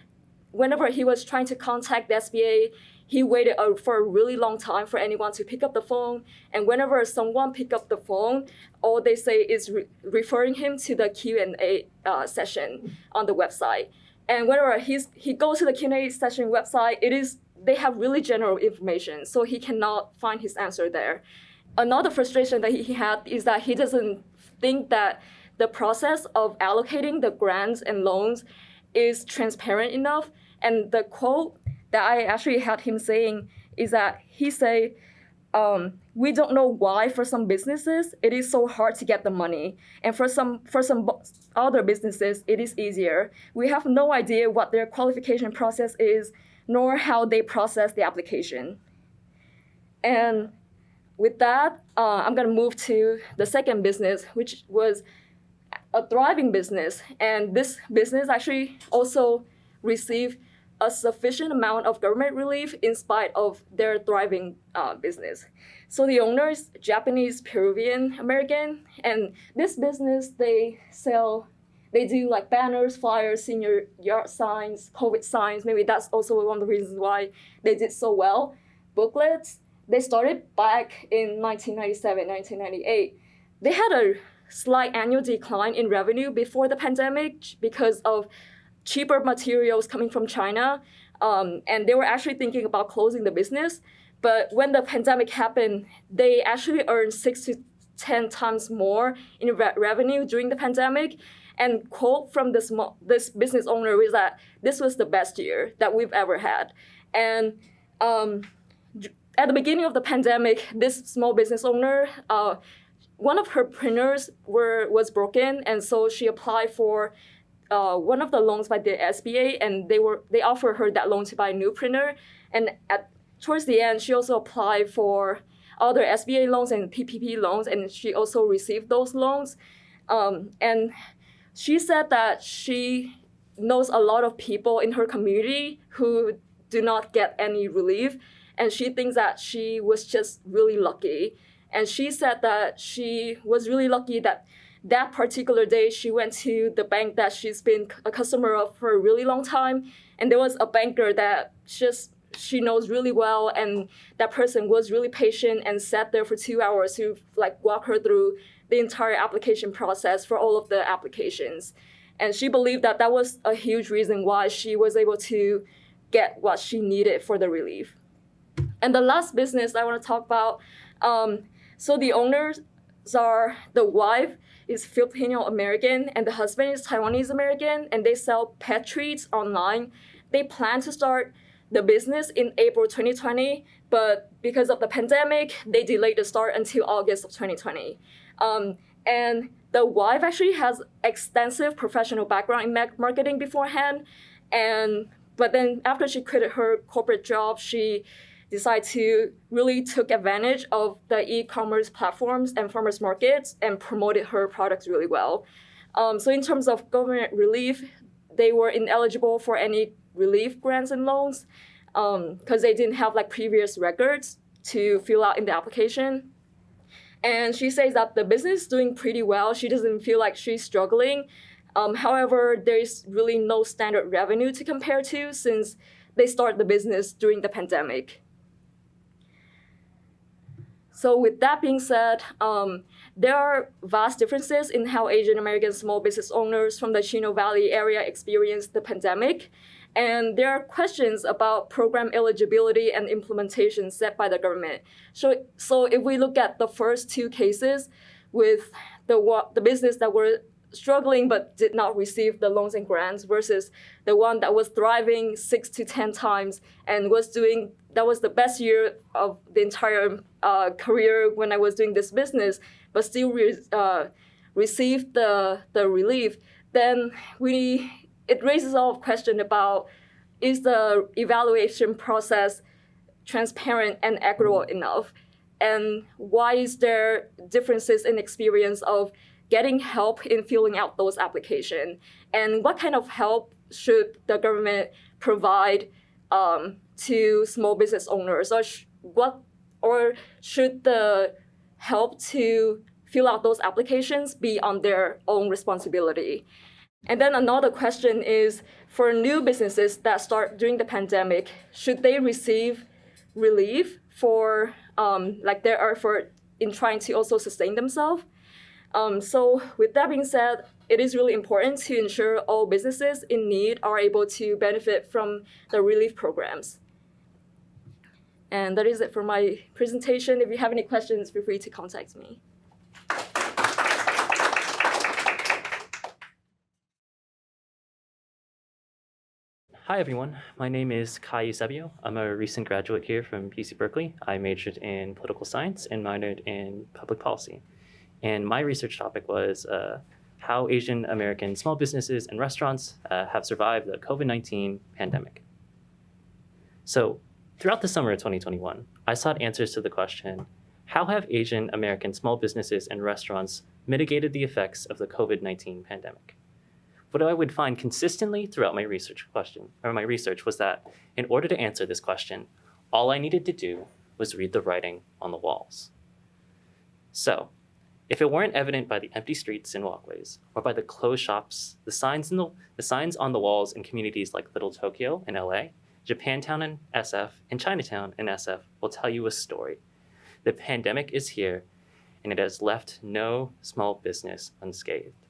whenever he was trying to contact the SBA, he waited uh, for a really long time for anyone to pick up the phone. And whenever someone pick up the phone, all they say is re- referring him to the Q and A uh, session on the website. And whenever he's, he goes to the Q&A session website, it is they have really general information, so he cannot find his answer there. Another frustration that he had is that he doesn't think that the process of allocating the grants and loans is transparent enough. And the quote that I actually had him saying is that he say, um, we don't know why for some businesses it is so hard to get the money and for some for some other businesses it is easier we have no idea what their qualification process is nor how they process the application and with that uh, i'm going to move to the second business which was a thriving business and this business actually also received a sufficient amount of government relief in spite of their thriving uh, business. So the owner is Japanese Peruvian American, and this business they sell, they do like banners, flyers, senior yard signs, COVID signs. Maybe that's also one of the reasons why they did so well. Booklets. They started back in 1997, 1998. They had a slight annual decline in revenue before the pandemic because of cheaper materials coming from China. Um, and they were actually thinking about closing the business. But when the pandemic happened, they actually earned six to 10 times more in re- revenue during the pandemic. And quote from this, this business owner is that this was the best year that we've ever had. And um, at the beginning of the pandemic, this small business owner, uh, one of her printers were was broken, and so she applied for uh, one of the loans by the SBA, and they were they offered her that loan to buy a new printer. And at towards the end, she also applied for other SBA loans and PPP loans, and she also received those loans. Um, and she said that she knows a lot of people in her community who do not get any relief, and she thinks that she was just really lucky. And she said that she was really lucky that that particular day she went to the bank that she's been a customer of for a really long time. And there was a banker that just she knows really well and that person was really patient and sat there for two hours to like walk her through the entire application process for all of the applications. And she believed that that was a huge reason why she was able to get what she needed for the relief and the last business i want to talk about um, so the owners are the wife is Filipino American and the husband is Taiwanese American, and they sell pet treats online. They plan to start the business in April 2020, but because of the pandemic, they delayed the start until August of 2020. Um, and the wife actually has extensive professional background in marketing beforehand, and but then after she quit her corporate job, she decided to really took advantage of the e-commerce platforms and farmers markets and promoted her products really well. Um, so in terms of government relief, they were ineligible for any relief grants and loans because um, they didn't have like previous records to fill out in the application. And she says that the business is doing pretty well. She doesn't feel like she's struggling. Um, however, there's really no standard revenue to compare to since they started the business during the pandemic. So with that being said, um, there are vast differences in how Asian American small business owners from the Chino Valley area experienced the pandemic. And there are questions about program eligibility and implementation set by the government. So, so if we look at the first two cases with the, the business that were struggling but did not receive the loans and grants versus the one that was thriving six to 10 times and was doing, that was the best year of the entire uh, career when I was doing this business, but still re uh, received the, the relief, then we it raises all of question about is the evaluation process transparent and equitable enough? And why is there differences in experience of getting help in filling out those applications? And what kind of help should the government provide um, to small business owners? Or what, or should the help to fill out those applications be on their own responsibility? And then another question is, for new businesses that start during the pandemic, should they receive relief for um, like their effort in trying to also sustain themselves? Um, so with that being said, it is really important to ensure all businesses in need are able to benefit from the relief programs. And that is it for my presentation. If you have any questions, feel free to contact me. Hi everyone, my name is Kai Eusebio. I'm a recent graduate here from UC Berkeley. I majored in political science and minored in public policy. And my research topic was uh, how Asian American small businesses and restaurants uh, have survived the COVID-19 pandemic. So throughout the summer of 2021, I sought answers to the question, how have Asian American small businesses and restaurants mitigated the effects of the COVID-19 pandemic? what I would find consistently throughout my research question or my research was that in order to answer this question, all I needed to do was read the writing on the walls. So if it weren't evident by the empty streets and walkways or by the closed shops, the signs, the, the signs on the walls in communities like Little Tokyo in LA, Japantown in SF, and Chinatown in SF will tell you a story. The pandemic is here and it has left no small business unscathed.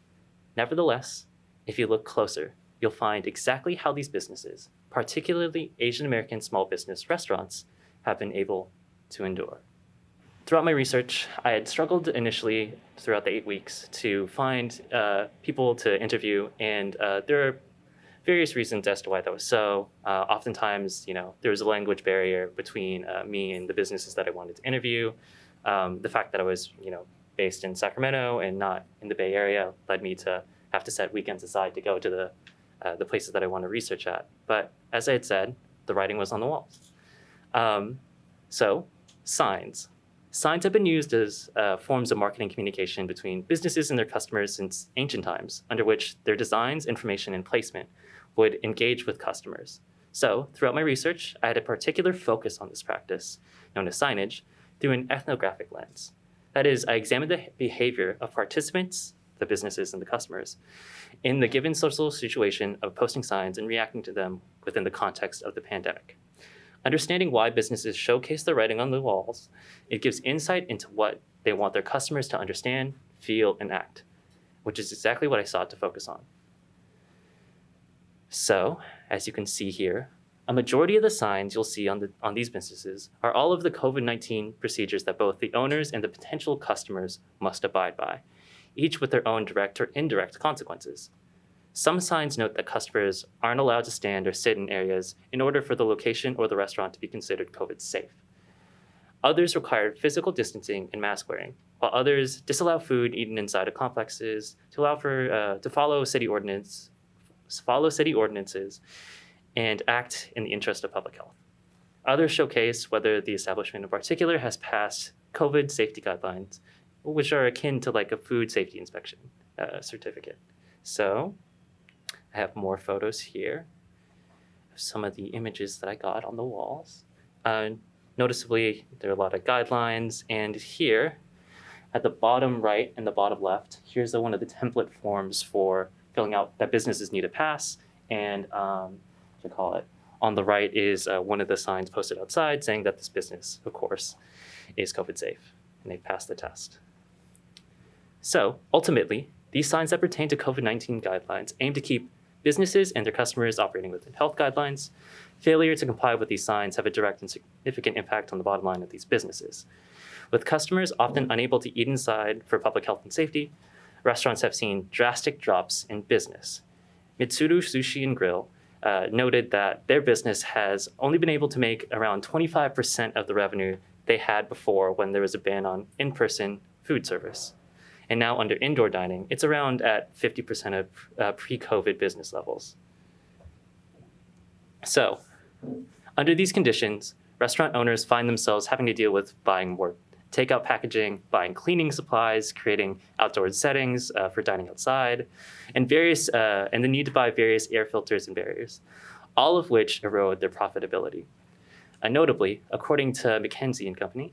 Nevertheless, if you look closer, you'll find exactly how these businesses, particularly Asian American small business restaurants, have been able to endure. Throughout my research, I had struggled initially throughout the eight weeks to find uh, people to interview, and uh, there are various reasons as to why that was so. Uh, oftentimes, you know, there was a language barrier between uh, me and the businesses that I wanted to interview. Um, the fact that I was, you know, based in Sacramento and not in the Bay Area led me to have to set weekends aside to go to the, uh, the places that I want to research at. But as I had said, the writing was on the walls. Um, so signs. Signs have been used as uh, forms of marketing communication between businesses and their customers since ancient times, under which their designs, information, and placement would engage with customers. So throughout my research, I had a particular focus on this practice, known as signage, through an ethnographic lens. That is, I examined the behavior of participants the businesses and the customers in the given social situation of posting signs and reacting to them within the context of the pandemic. Understanding why businesses showcase the writing on the walls, it gives insight into what they want their customers to understand, feel, and act, which is exactly what I sought to focus on. So, as you can see here, A majority of the signs you'll see on, the, on these businesses are all of the COVID-19 procedures that both the owners and the potential customers must abide by, each with their own direct or indirect consequences. Some signs note that customers aren't allowed to stand or sit in areas in order for the location or the restaurant to be considered COVID safe. Others require physical distancing and mask wearing, while others disallow food eaten inside of complexes to allow for uh, to follow city ordinance, follow city ordinances, and act in the interest of public health. Others showcase whether the establishment in particular has passed COVID safety guidelines, which are akin to like a food safety inspection uh, certificate. So I have more photos here of some of the images that I got on the walls. Uh, noticeably, there are a lot of guidelines, and here at the bottom right and the bottom left, here's the, one of the template forms for filling out that businesses need to pass, and um, to call it. On the right is uh, one of the signs posted outside saying that this business, of course, is COVID safe, and they've passed the test. So ultimately, these signs that pertain to COVID-19 guidelines aim to keep businesses and their customers operating within health guidelines. Failure to comply with these signs have a direct and significant impact on the bottom line of these businesses. With customers often unable to eat inside for public health and safety, restaurants have seen drastic drops in business. Mitsuru Sushi and Grill uh, noted that their business has only been able to make around 25% of the revenue they had before when there was a ban on in-person food service. And now under indoor dining, it's around at 50% of uh, pre-COVID business levels. So under these conditions, restaurant owners find themselves having to deal with buying more takeout packaging, buying cleaning supplies, creating outdoor settings uh, for dining outside, and various uh, and the need to buy various air filters and barriers, all of which erode their profitability. Uh, notably, according to McKinsey and Company,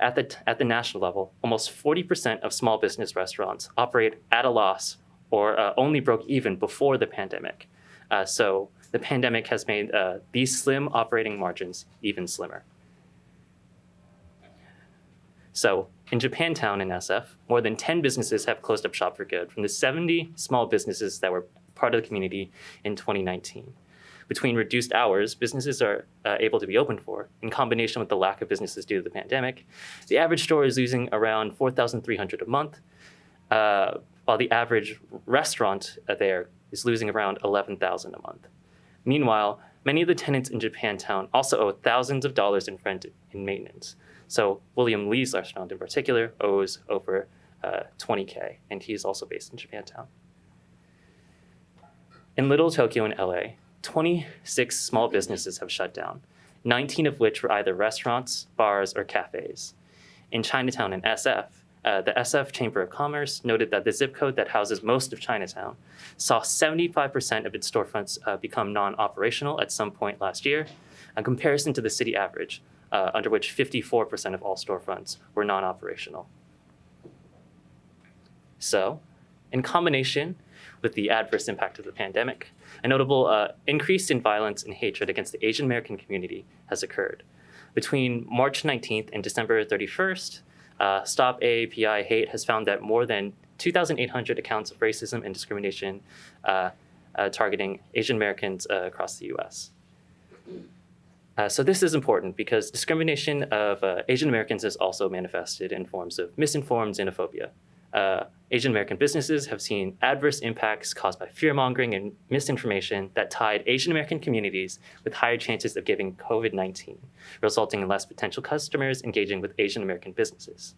at the, at the national level, almost 40% of small business restaurants operate at a loss or uh, only broke even before the pandemic. Uh, so the pandemic has made uh, these slim operating margins even slimmer. So in Japantown in SF, more than 10 businesses have closed up shop for good from the 70 small businesses that were part of the community in 2019. Between reduced hours businesses are uh, able to be open for, in combination with the lack of businesses due to the pandemic, the average store is losing around 4,300 a month, uh, while the average restaurant there is losing around 11,000 a month. Meanwhile, many of the tenants in Japantown also owe thousands of dollars in rent and maintenance. So William Lee's restaurant in particular owes over uh, 20K, and he's also based in Japantown. In Little Tokyo in LA, 26 small businesses have shut down, 19 of which were either restaurants, bars, or cafes. In Chinatown in SF, uh, the SF Chamber of Commerce noted that the zip code that houses most of Chinatown saw 75% of its storefronts uh, become non-operational at some point last year, in comparison to the city average, uh, under which 54% of all storefronts were non-operational. So, in combination with the adverse impact of the pandemic, a notable uh, increase in violence and hatred against the Asian American community has occurred. Between March 19th and December 31st, uh, Stop AAPI Hate has found that more than 2,800 accounts of racism and discrimination uh, uh targeting Asian Americans uh, across the US. Uh, so this is important because discrimination of uh, Asian Americans is also manifested in forms of misinformed xenophobia. Uh, Asian American businesses have seen adverse impacts caused by fear-mongering and misinformation that tied Asian American communities with higher chances of giving COVID-19, resulting in less potential customers engaging with Asian American businesses.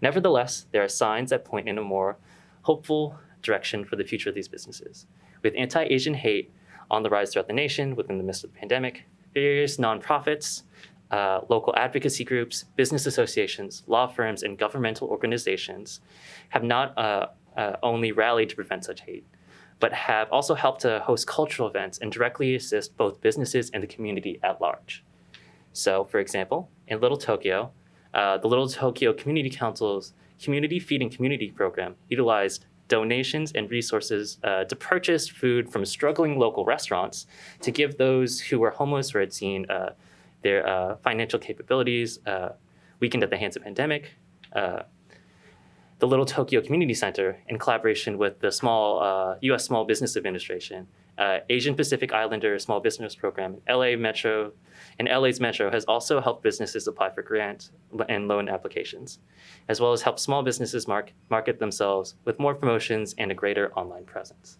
Nevertheless, there are signs that point in a more hopeful direction for the future of these businesses. With anti-Asian hate on the rise throughout the nation within the midst of the pandemic, various nonprofits, uh, local advocacy groups, business associations, law firms, and governmental organizations have not uh, uh, only rallied to prevent such hate, but have also helped to host cultural events and directly assist both businesses and the community at large. So, for example, in Little Tokyo, uh, the Little Tokyo Community Council's Community Feeding Community program utilized donations and resources uh, to purchase food from struggling local restaurants to give those who were homeless or had seen uh, their uh, financial capabilities uh, weakened at the hands of pandemic. Uh, the Little Tokyo Community Center, in collaboration with the small U.S. Small Business Administration uh, Asian Pacific Islander Small Business Program, LA Metro, and LA's Metro has also helped businesses apply for grant and loan applications, as well as help small businesses mark, market themselves with more promotions and a greater online presence.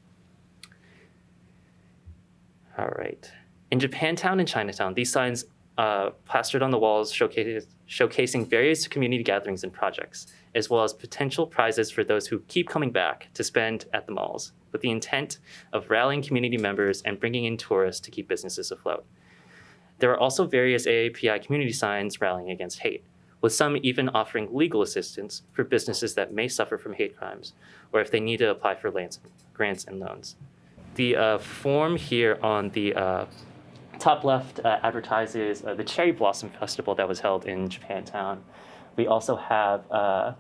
All right. In Japantown and Chinatown, these signs uh, plastered on the walls showcasing various community gatherings and projects, as well as potential prizes for those who keep coming back to spend at the malls, with the intent of rallying community members and bringing in tourists to keep businesses afloat. There are also various AAPI community signs rallying against hate, with some even offering legal assistance for businesses that may suffer from hate crimes, or if they need to apply for grants and loans. The uh, form here on the uh, top left uh, advertises uh, the Cherry Blossom Festival that was held in Japantown. We also have uh,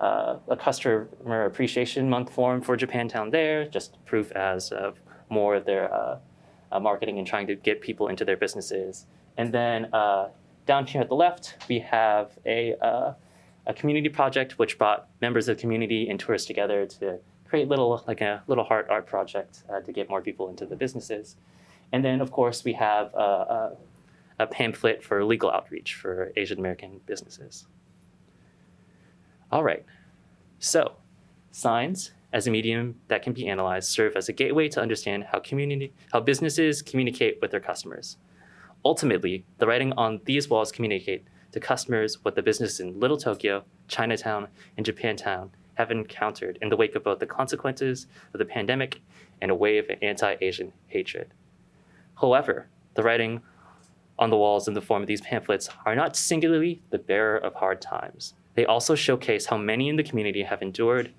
uh, a customer appreciation month form for Japantown there, just proof as of more of their uh, uh, marketing and trying to get people into their businesses. And then down here at the left, we have a, a community project which brought members of the community and tourists together to create little like a little heart art project to get more people into the businesses. And then of course we have a, a, a pamphlet for legal outreach for Asian American businesses. All right, so signs as a medium that can be analyzed serve as a gateway to understand how community, how businesses communicate with their customers. Ultimately, the writing on these walls communicate to customers what the businesses in Little Tokyo, Chinatown, and Japantown have encountered in the wake of both the consequences of the pandemic and a wave of anti-Asian hatred. However, the writing on the walls in the form of these pamphlets are not singularly the bearer of hard times. They also showcase how many in the community have endured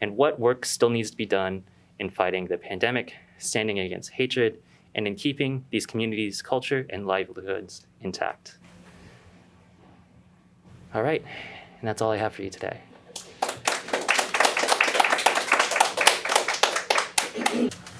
and what work still needs to be done in fighting the pandemic, standing against hatred, and in keeping these communities' culture and livelihoods intact. All right, and that's all I have for you today.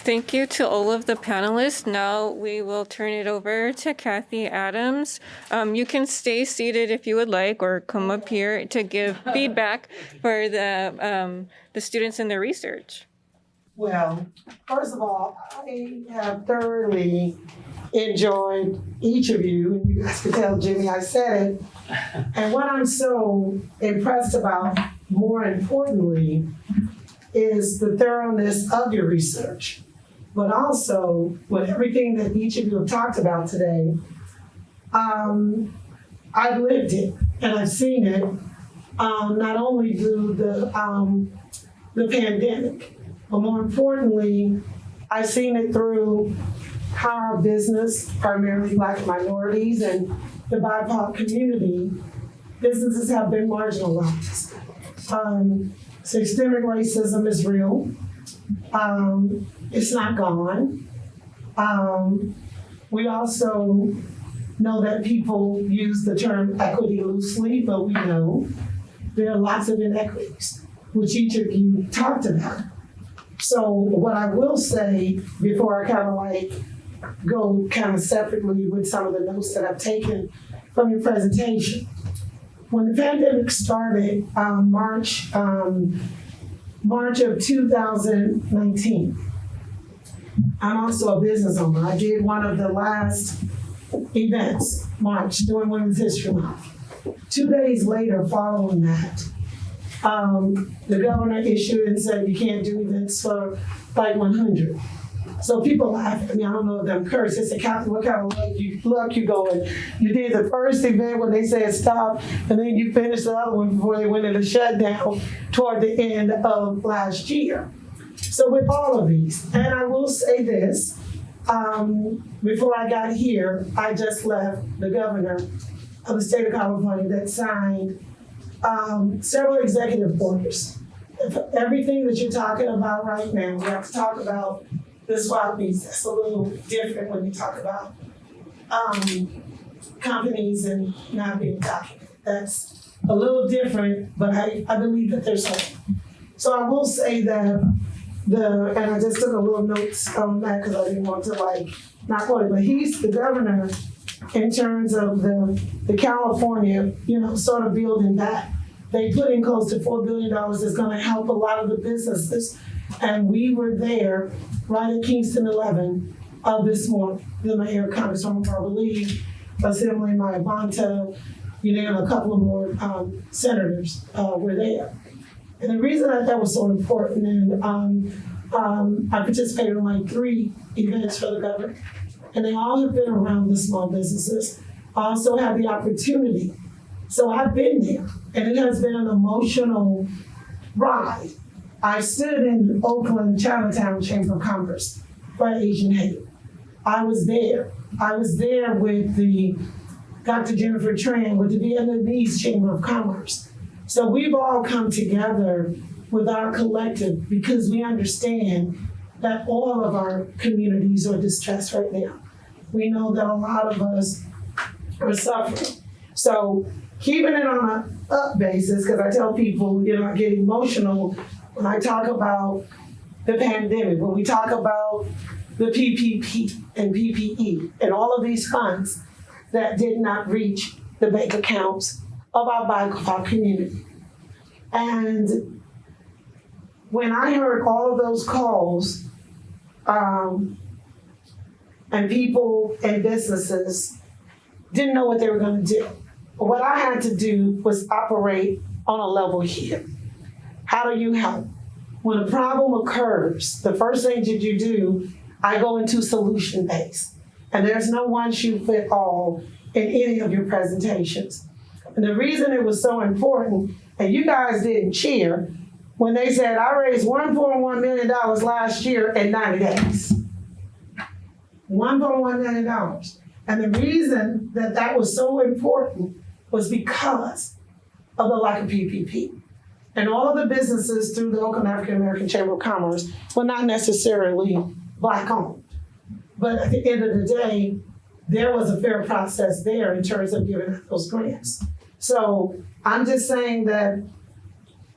Thank you to all of the panelists. Now we will turn it over to Kathy Adams. Um, you can stay seated if you would like, or come up here to give feedback for the um, the students in the research. Well, first of all, I have thoroughly enjoyed each of you. You guys can tell Jimmy I said it. And what I'm so impressed about, more importantly, is the thoroughness of your research. But also, with everything that each of you have talked about today, um, I've lived it and I've seen it, um, not only through the, um, the pandemic, but more importantly, I've seen it through how our business, primarily black minorities and the BIPOC community, businesses have been marginalized. Um, systemic racism is real. Um, it's not gone. Um, we also know that people use the term equity loosely, but we know there are lots of inequities, which each of you talked about. So what I will say before I kind of like go kind of separately with some of the notes that I've taken from your presentation. When the pandemic started, um, March, um, March of 2019, I'm also a business owner. I did one of the last events, March, during Women's History Month. Two days later, following that, um, the governor issued and said you can't do events for like 100. So people laugh at me. I don't know if them curse. They say, what kind of luck you, luck you going? You did the first event when they said stop, and then you finished the other one before they went into shutdown toward the end of last year. So with all of these, and I will say this, um, before I got here, I just left the governor of the state of California that signed um, several executive orders. If everything that you're talking about right now, we have to talk about the swap meets. That's a little different when you talk about um, companies and not being documented. That's a little different, but I, I believe that there's hope. So I will say that the, and I just took a little notes on that because I didn't want to like not quote it, but he's the governor in terms of the, the California, you know, sort of building that. They put in close to $4 billion that's going to help a lot of the businesses And we were there right at Kingston 11 uh, this morning. The mayor, Congresswoman Barbara Lee, Assembly Mia Bonta, you know, a couple of more um, senators uh, were there. And the reason that that was so important, and um, um, I participated in like three events for the governor, and they all have been around the small businesses. I also had the opportunity. So I've been there, and it has been an emotional ride. I stood in Oakland Chinatown Chamber of Commerce for Asian Hate. I was there. I was there with the Dr. Jennifer Tran with the Vietnamese Chamber of Commerce. So we've all come together with our collective because we understand that all of our communities are distressed right now. We know that a lot of us are suffering. So keeping it on an up basis, because I tell people, you know, I get emotional when I talk about the pandemic, when we talk about the PPP and PPE and all of these funds that did not reach the bank accounts of our, of our community. And when I heard all of those calls, um, and people and businesses didn't know what they were going to do. What I had to do was operate on a level here. How do you help? When a problem occurs, the first thing that you do, I go into solution based. And there's no one shoe fit all in any of your presentations. And the reason it was so important, and you guys didn't cheer, when they said I raised $1.1 million last year in 90 days. $1.1 million. And the reason that that was so important was because of the lack of PPP. And all of the businesses through the Oakland African American Chamber of Commerce were not necessarily black owned. But at the end of the day, there was a fair process there in terms of giving those grants. So I'm just saying that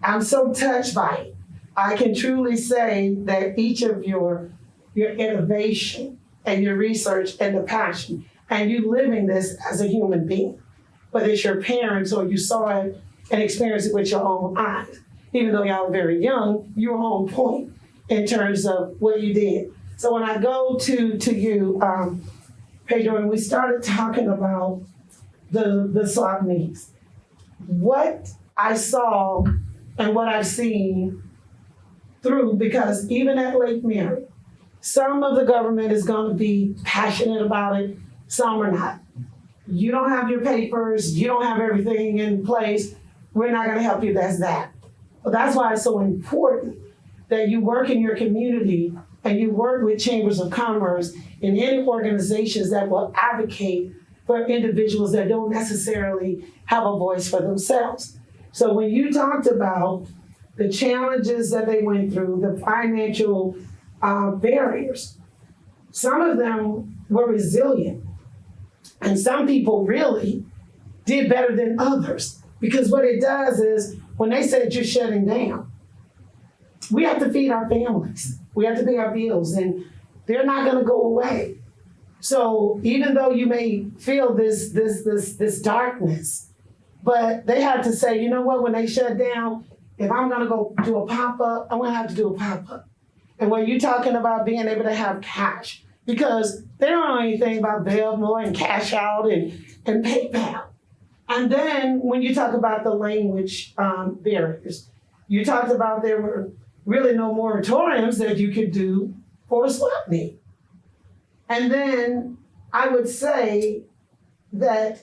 I'm so touched by it. I can truly say that each of your your innovation and your research and the passion and you living this as a human being, whether it's your parents or you saw it and experienced it with your own eyes. Even though y'all are very young, you were on point in terms of what you did. So when I go to to you, um, Pedro, and we started talking about the the swap meetings, what I saw and what I've seen through, because even at Lake Merritt, some of the government is going to be passionate about it, some are not. You don't have your papers, you don't have everything in place, we're not going to help you. That's that. But that's why it's so important that you work in your community and you work with chambers of commerce and any organizations that will advocate for individuals that don't necessarily have a voice for themselves. So when you talked about the challenges that they went through, the financial uh, barriers, some of them were resilient. And some people really did better than others. Because what it does is when they said you're shutting down, we have to feed our families. We have to pay our bills, and they're not going to go away. So even though you may feel this this this this darkness, but they had to say, you know what? When they shut down, if I'm going to go do a pop up, I'm to have to do a pop up. And when you're talking about being able to have cash, because they don't know anything about Venmo and Cash App and, and PayPal. And then when you talk about the language um, barriers, you talked about there were really no moratoriums that you could do for a swap meet. And then I would say that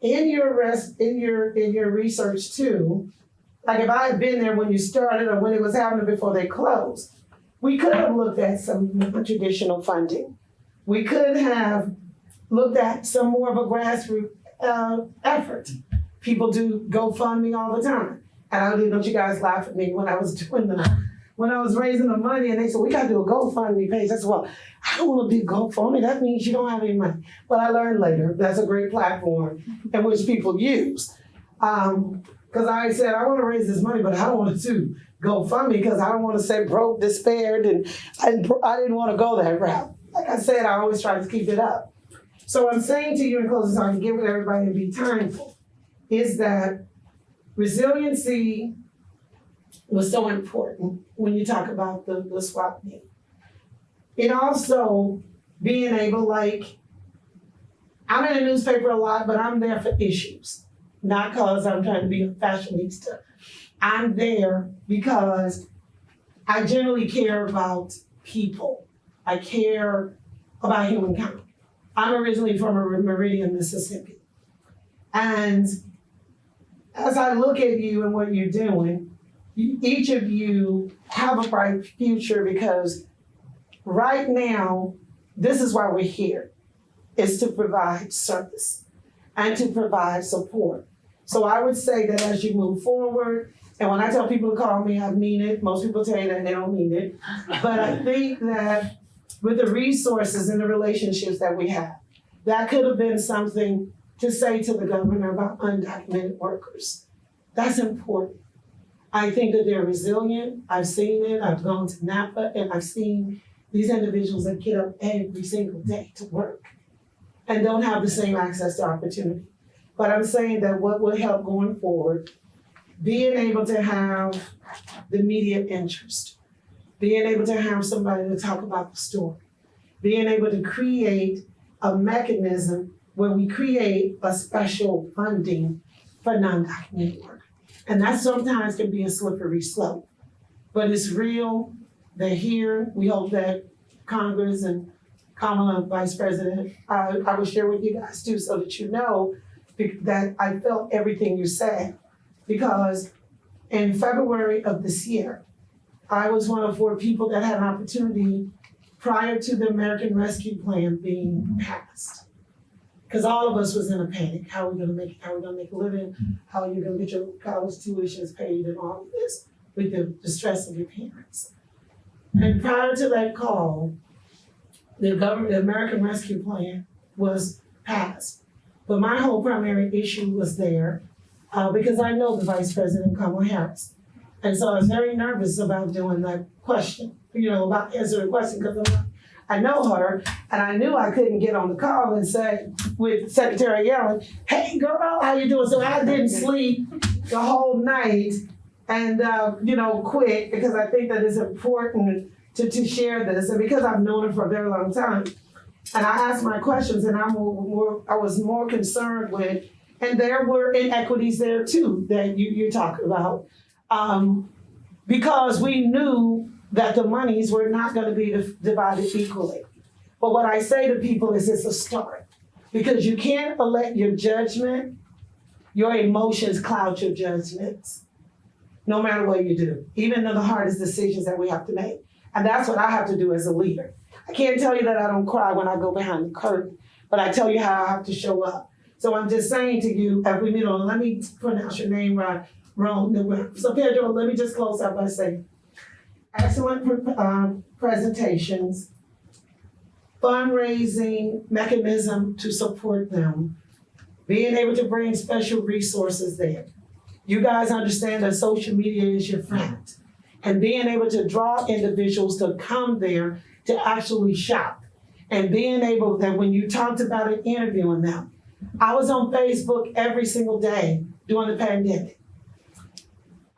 in your rest in your in your research too, like if I had been there when you started or when it was happening before they closed, we could have looked at some traditional funding. We could have looked at some more of a grassroots uh, effort. People do GoFundMe all the time. And I don't know if you guys laugh at me when I was doing the when I was raising the money and they said, we gotta do a GoFundMe page. I said, well, I don't wanna do GoFundMe. That means you don't have any money. But I learned later, that's a great platform in which people use. Um, Cause I said, I wanna raise this money, but I don't wanna do GoFundMe because I don't wanna say broke, despaired, and I didn't, I didn't wanna go that route. Like I said, I always try to keep it up. So I'm saying to you in closing, so I can give it everybody to be timeful, is that resiliency was so important when you talk about the, the swap meet. It also being able, like, I'm in the newspaper a lot, but I'm there for issues, not because I'm trying to be a fashionista. I'm there because I generally care about people. I care about humankind. I'm originally from Meridian, Mississippi. And as I look at you and what you're doing, each of you have a bright future because right now, this is why we're here, is to provide service and to provide support. So I would say that as you move forward, and when I tell people to call me, I mean it. Most people tell you that they don't mean it. But I think that with the resources and the relationships that we have, that could have been something to say to the governor about undocumented workers. That's important. I think that they're resilient. I've seen it. I've gone to Napa and I've seen these individuals that get up every single day to work and don't have the same access to opportunity. But I'm saying that what will help going forward, being able to have the media interest, being able to have somebody to talk about the story, being able to create a mechanism where we create a special funding for non-documented. And that sometimes can be a slippery slope. But it's real, they're here, we hope that Congress and Kamala, Vice President, I, I will share with you guys too, so that you know that I felt everything you said. Because in February of this year, I was one of four people that had an opportunity prior to the American Rescue Plan being passed. Cause all of us was in a panic, how are we gonna make, how are we gonna make a living? How are you gonna get your college tuitions paid and all of this with the, the stress of your parents? And prior to that call, the government, the American Rescue Plan was passed. But my whole primary issue was there, uh, because I know the Vice President Kamala Harris. And so I was very nervous about doing that question, you know, about answering the question, because I'm like, I know her, and I knew I couldn't get on the call and say with Secretary Yellen, "Hey, girl, how you doing?" So I didn't sleep the whole night, and uh, you know, quit because I think that it's important to to share this, and because I've known her for a very long time, and I asked my questions, and I'm more, more I was more concerned with, and there were inequities there too that you you talk about, um, because we knew that the monies were not going to be divided equally. But what I say to people is it's a start because you can't let your judgment, your emotions cloud your judgments, no matter what you do, even though the hardest decisions that we have to make. And that's what I have to do as a leader. I can't tell you that I don't cry when I go behind the curtain, but I tell you how I have to show up. So I'm just saying to you, as we meet on, let me pronounce your name right, wrong. So Pedro, let me just close out by saying, excellent um, presentations, fundraising mechanism to support them, being able to bring special resources there. You guys understand that social media is your friend. And being able to draw individuals to come there to actually shop. And being able that when you talked about it, interviewing them. I was on Facebook every single day during the pandemic.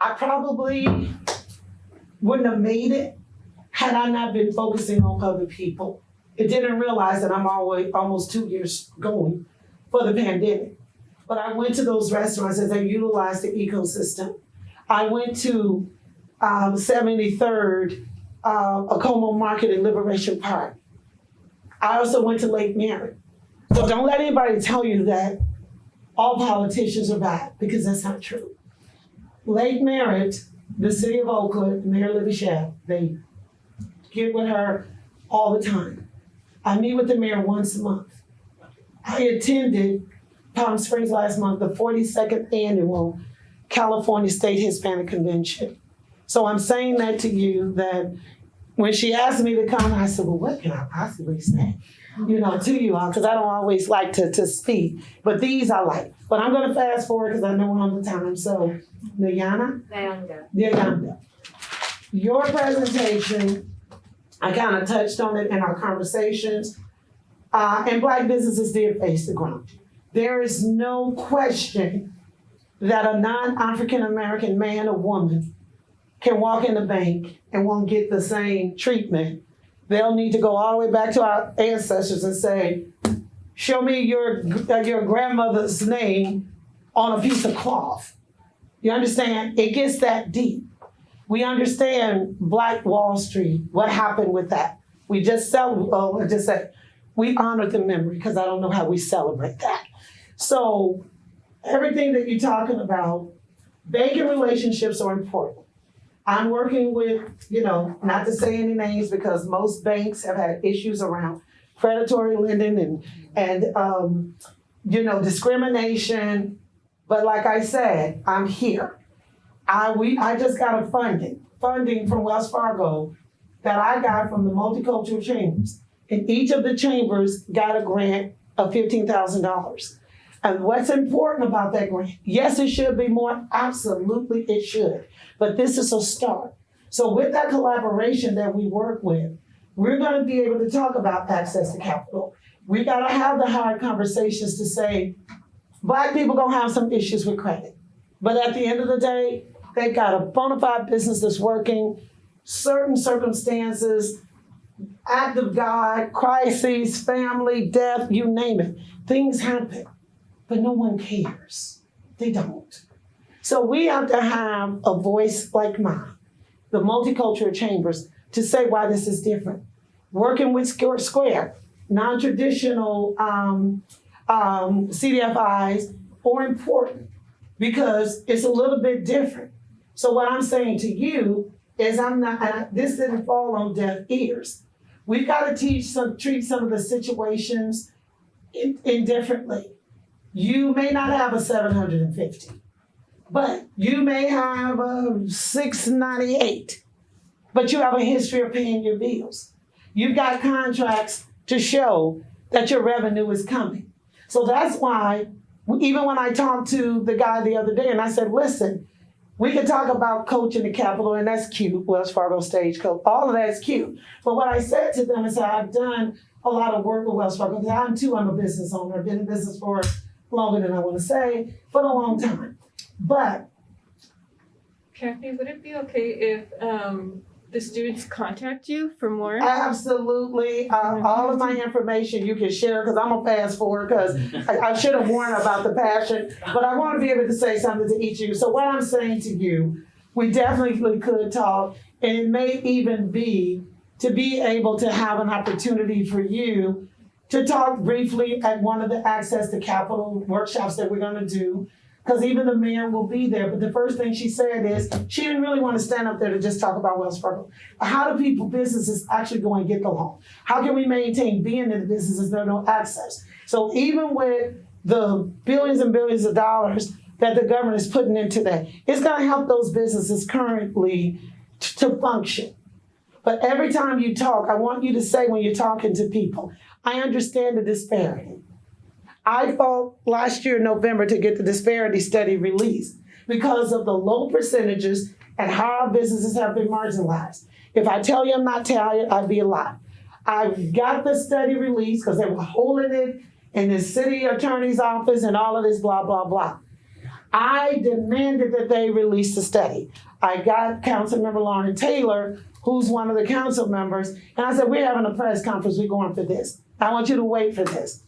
I probably wouldn't have made it had I not been focusing on other people. It didn't realize that I'm always almost two years going for the pandemic. But I went to those restaurants as they utilized the ecosystem. I went to um, 73rd, uh, Akoma Market in Liberation Park. I also went to Lake Merritt. So don't let anybody tell you that all politicians are bad, because that's not true. Lake Merritt, the city of Oakland, Mayor Libby Schaaf, they get with her all the time. I meet with the mayor once a month. I attended Palm Springs last month, the 42nd annual California State Hispanic Convention. So I'm saying that to you that when she asked me to come, I said, well, what can I possibly say? You know, to you all, because I don't always like to, to speak, but these I like. But I'm gonna fast forward because I know we're on the time. So, Nayana? Nayanda. Your presentation, I kind of touched on it in our conversations. Uh, and black businesses did face the ground. There is no question that a non-African American man or woman can walk in the bank and won't get the same treatment. They'll need to go all the way back to our ancestors and say, show me your, uh, your grandmother's name on a piece of cloth. You understand? It gets that deep. We understand Black Wall Street, what happened with that. We just cel, oh, I just said, we honor the memory because I don't know how we celebrate that. So everything that you're talking about, banking relationships are important. I'm working with, you know, not to say any names because most banks have had issues around predatory lending and and um, you know discrimination. But like I said, I'm here. I we I just got a funding funding from Wells Fargo that I got from the multicultural chambers, and each of the chambers got a grant of fifteen thousand dollars. And what's important about that grant? Yes, it should be more. Absolutely, it should. But this is a start. So with that collaboration that we work with, we're going to be able to talk about access to capital. We got to have the hard conversations to say, black people gonna have some issues with credit. But at the end of the day, they've got a bona fide business that's working, certain circumstances, act of God, crises, family, death, you name it. Things happen, but no one cares. They don't. So we have to have a voice like mine, the multicultural chambers, to say why this is different. Working with Square, non-traditional um, um, CDFIs are important because it's a little bit different. So what I'm saying to you is I'm not, I, this didn't fall on deaf ears. We've got to teach some, treat some of the situations in, indifferently. You may not have a 750, but you may have a 698, but you have a history of paying your bills. You've got contracts to show that your revenue is coming. So that's why, even when I talked to the guy the other day and I said, listen, we can talk about coaching the capital, and that's cute, Wells Fargo stage coach. All of that's cute. But what I said to them is I've done a lot of work with Wells Fargo. I'm too, I'm a business owner. I've been in business for longer than I want to say, for a long time. But Kathy, would it be okay if um, the students contact you for more? Absolutely. Uh, all of my information you can share because I'm gonna fast forward because I, I should have warned about the passion, but I want to be able to say something to each of you. So what I'm saying to you, we definitely could talk, and it may even be to be able to have an opportunity for you to talk briefly at one of the access to capital workshops that we're gonna do because even the mayor will be there. But the first thing she said is she didn't really want to stand up there to just talk about Wells Fargo. How do people, businesses actually go and get the loan? How can we maintain being in the businesses that don't access? So even with the billions and billions of dollars that the government is putting into that, it's going to help those businesses currently to function. But every time you talk, I want you to say when you're talking to people, I understand the disparity. I fought last year in November to get the disparity study released because of the low percentages and how our businesses have been marginalized. If I tell you I'm not tired, I'd be a lie. I got the study released because they were holding it in the city attorney's office and all of this blah, blah, blah. I demanded that they release the study. I got Councilmember Loren Taylor, who's one of the council members, and I said, we're having a press conference, we're going for this. I want you to wait for this.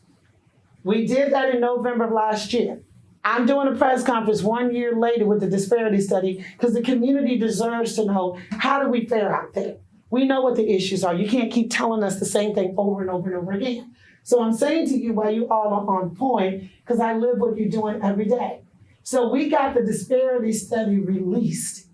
We did that in November of last year. I'm doing a press conference one year later with the disparity study because the community deserves to know how do we fare out there. We know what the issues are. You can't keep telling us the same thing over and over and over again. So I'm saying to you while you all are on point, because I live what you're doing every day. So we got the disparity study released.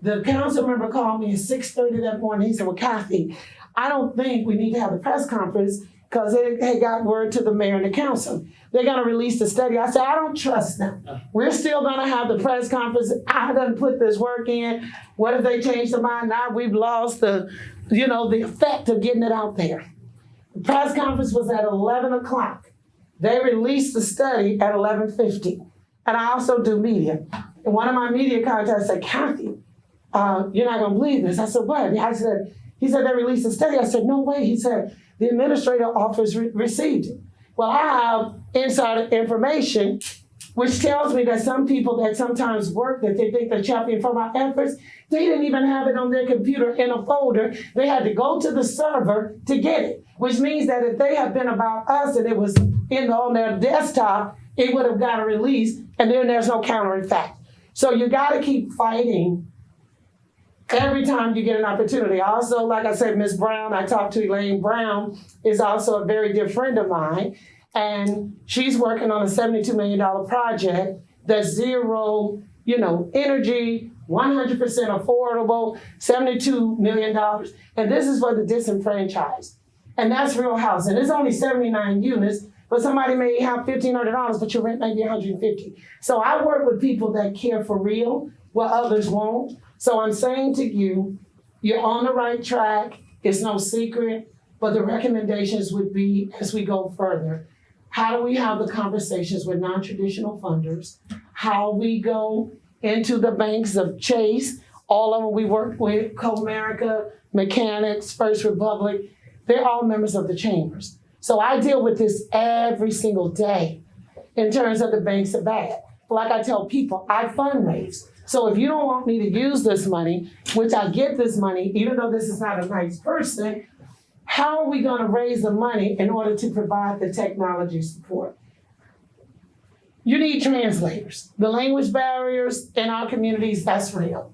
The council member called me at 6:30 that morning. He said, Well, Kathy, I don't think we need to have a press conference because they had got word to the mayor and the council. They're going to release the study. I said, I don't trust them. We're still going to have the press conference. I done put this work in. What if they change their mind? Now we've lost the, you know, the effect of getting it out there. The press conference was at 11 o'clock. They released the study at 11.50. And I also do media. And one of my media contacts said, Kathy, uh, you're not going to believe this. I said, what? I said, he said, they released the study. I said, no way. He said, the administrator office re- received it. Well, I have insider information which tells me that some people that sometimes work that they think they're champion for our efforts, they didn't even have it on their computer in a folder. They had to go to the server to get it, which means that if they had been about us and it was in on their desktop, it would have got a release, and then there's no countering fact. So you got to keep fighting every time you get an opportunity. Also, like I said, Miss Brown, I talked to Elaine Brown, is also a very dear friend of mine, and she's working on a $72 million project that's zero, you know, energy, 100% affordable, $72 million. And this is for the disenfranchised. And that's real housing. It's only 79 units, but somebody may have $1,500, but your rent may be 150. So I work with people that care for real, where others won't. So I'm saying to you, you're on the right track. It's no secret. But the recommendations would be as we go further, how do we have the conversations with non-traditional funders? How we go into the banks of Chase, all of them we work with, Comerica, Mechanics, First Republic, they're all members of the chambers. So I deal with this every single day in terms of the banks of bad. Like I tell people, I fundraise. So if you don't want me to use this money, which I get this money, even though this is not a nice person, how are we gonna raise the money in order to provide the technology support? You need translators. The language barriers in our communities, that's real.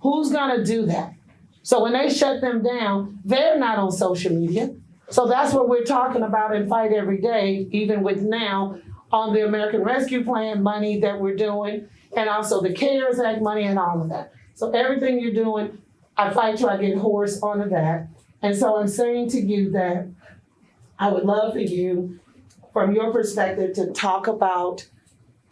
Who's gonna do that? So when they shut them down, they're not on social media. So that's what we're talking about and fight every day, even with now on the American Rescue Plan money that we're doing, and also the CARES Act money and all of that. So everything you're doing, I fight you, I get hoarse onto that. And so I'm saying to you that I would love for you, from your perspective, to talk about,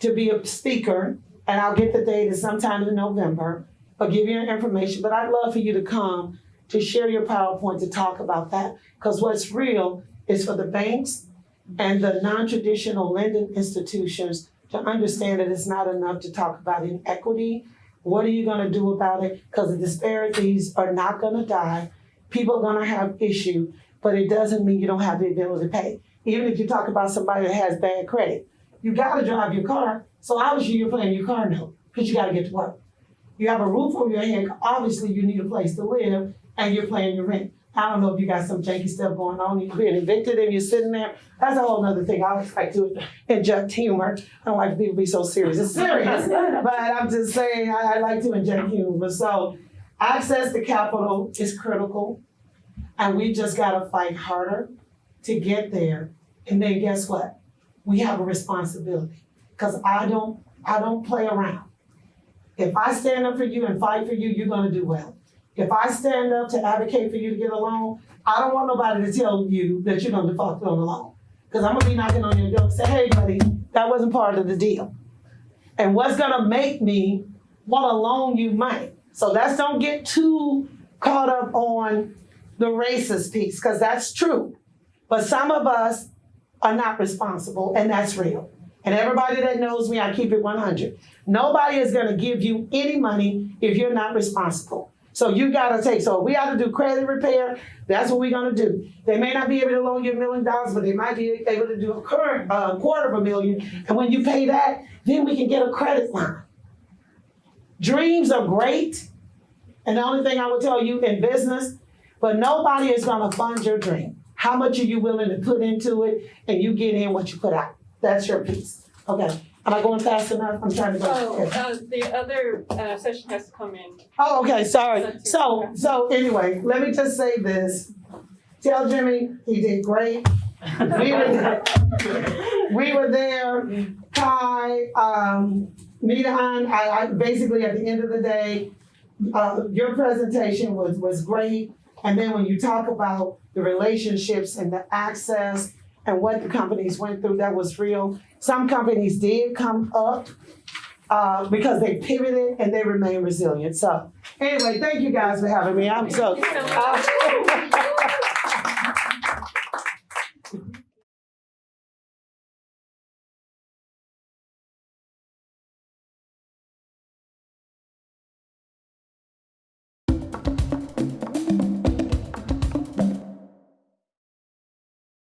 to be a speaker, and I'll get the date sometime in November, I'll give you information, but I'd love for you to come to share your PowerPoint to talk about that. Because what's real is for the banks and the non-traditional lending institutions to understand that it's not enough to talk about inequity. What are you gonna do about it? Because the disparities are not gonna die. People are gonna have issue, but it doesn't mean you don't have the ability to pay. Even if you talk about somebody that has bad credit, you gotta drive your car. So obviously you're paying your car note, because you gotta get to work. You have a roof over your head, obviously you need a place to live, and you're paying your rent. I don't know if you got some janky stuff going on, you're being evicted and you're sitting there. That's a whole other thing. I always like to inject humor. I don't like people to be so serious. It's serious, but I'm just saying I, I like to inject humor. So access to capital is critical, and we just gotta fight harder to get there. And then guess what? We have a responsibility, cause I don't, I don't play around. If I stand up for you and fight for you, you're gonna do well. If I stand up to advocate for you to get a loan, I don't want nobody to tell you that you're gonna default on the loan. Cause I'm gonna be knocking on your door and say, hey buddy, that wasn't part of the deal. And what's gonna make me wanna loan you money? So let's don't get too caught up on the racist piece, cause that's true. But some of us are not responsible, and that's real. And everybody that knows me, I keep it 100. Nobody is gonna give you any money if you're not responsible. So you gotta take, so if we have to do credit repair, that's what we're gonna do. They may not be able to loan you a million dollars, but they might be able to do a current, uh, quarter of a million. And when you pay that, then we can get a credit line. Dreams are great. And the only thing I would tell you in business, but nobody is gonna fund your dream. How much are you willing to put into it and you get in what you put out? That's your piece. Okay, am I going fast enough? I'm trying to go. Oh, uh, the other uh, session has to come in. Oh, okay, sorry. So, so anyway, let me just say this. Tell Jimmy he did great. We were there. We were there. Kai, um, I, I, basically at the end of the day, uh, your presentation was, was great. And then when you talk about the relationships and the access and what the companies went through, that was real. Some companies did come up uh, because they pivoted and they remain resilient. So anyway, thank you guys for having me. I'm so. Thank you so much. uh,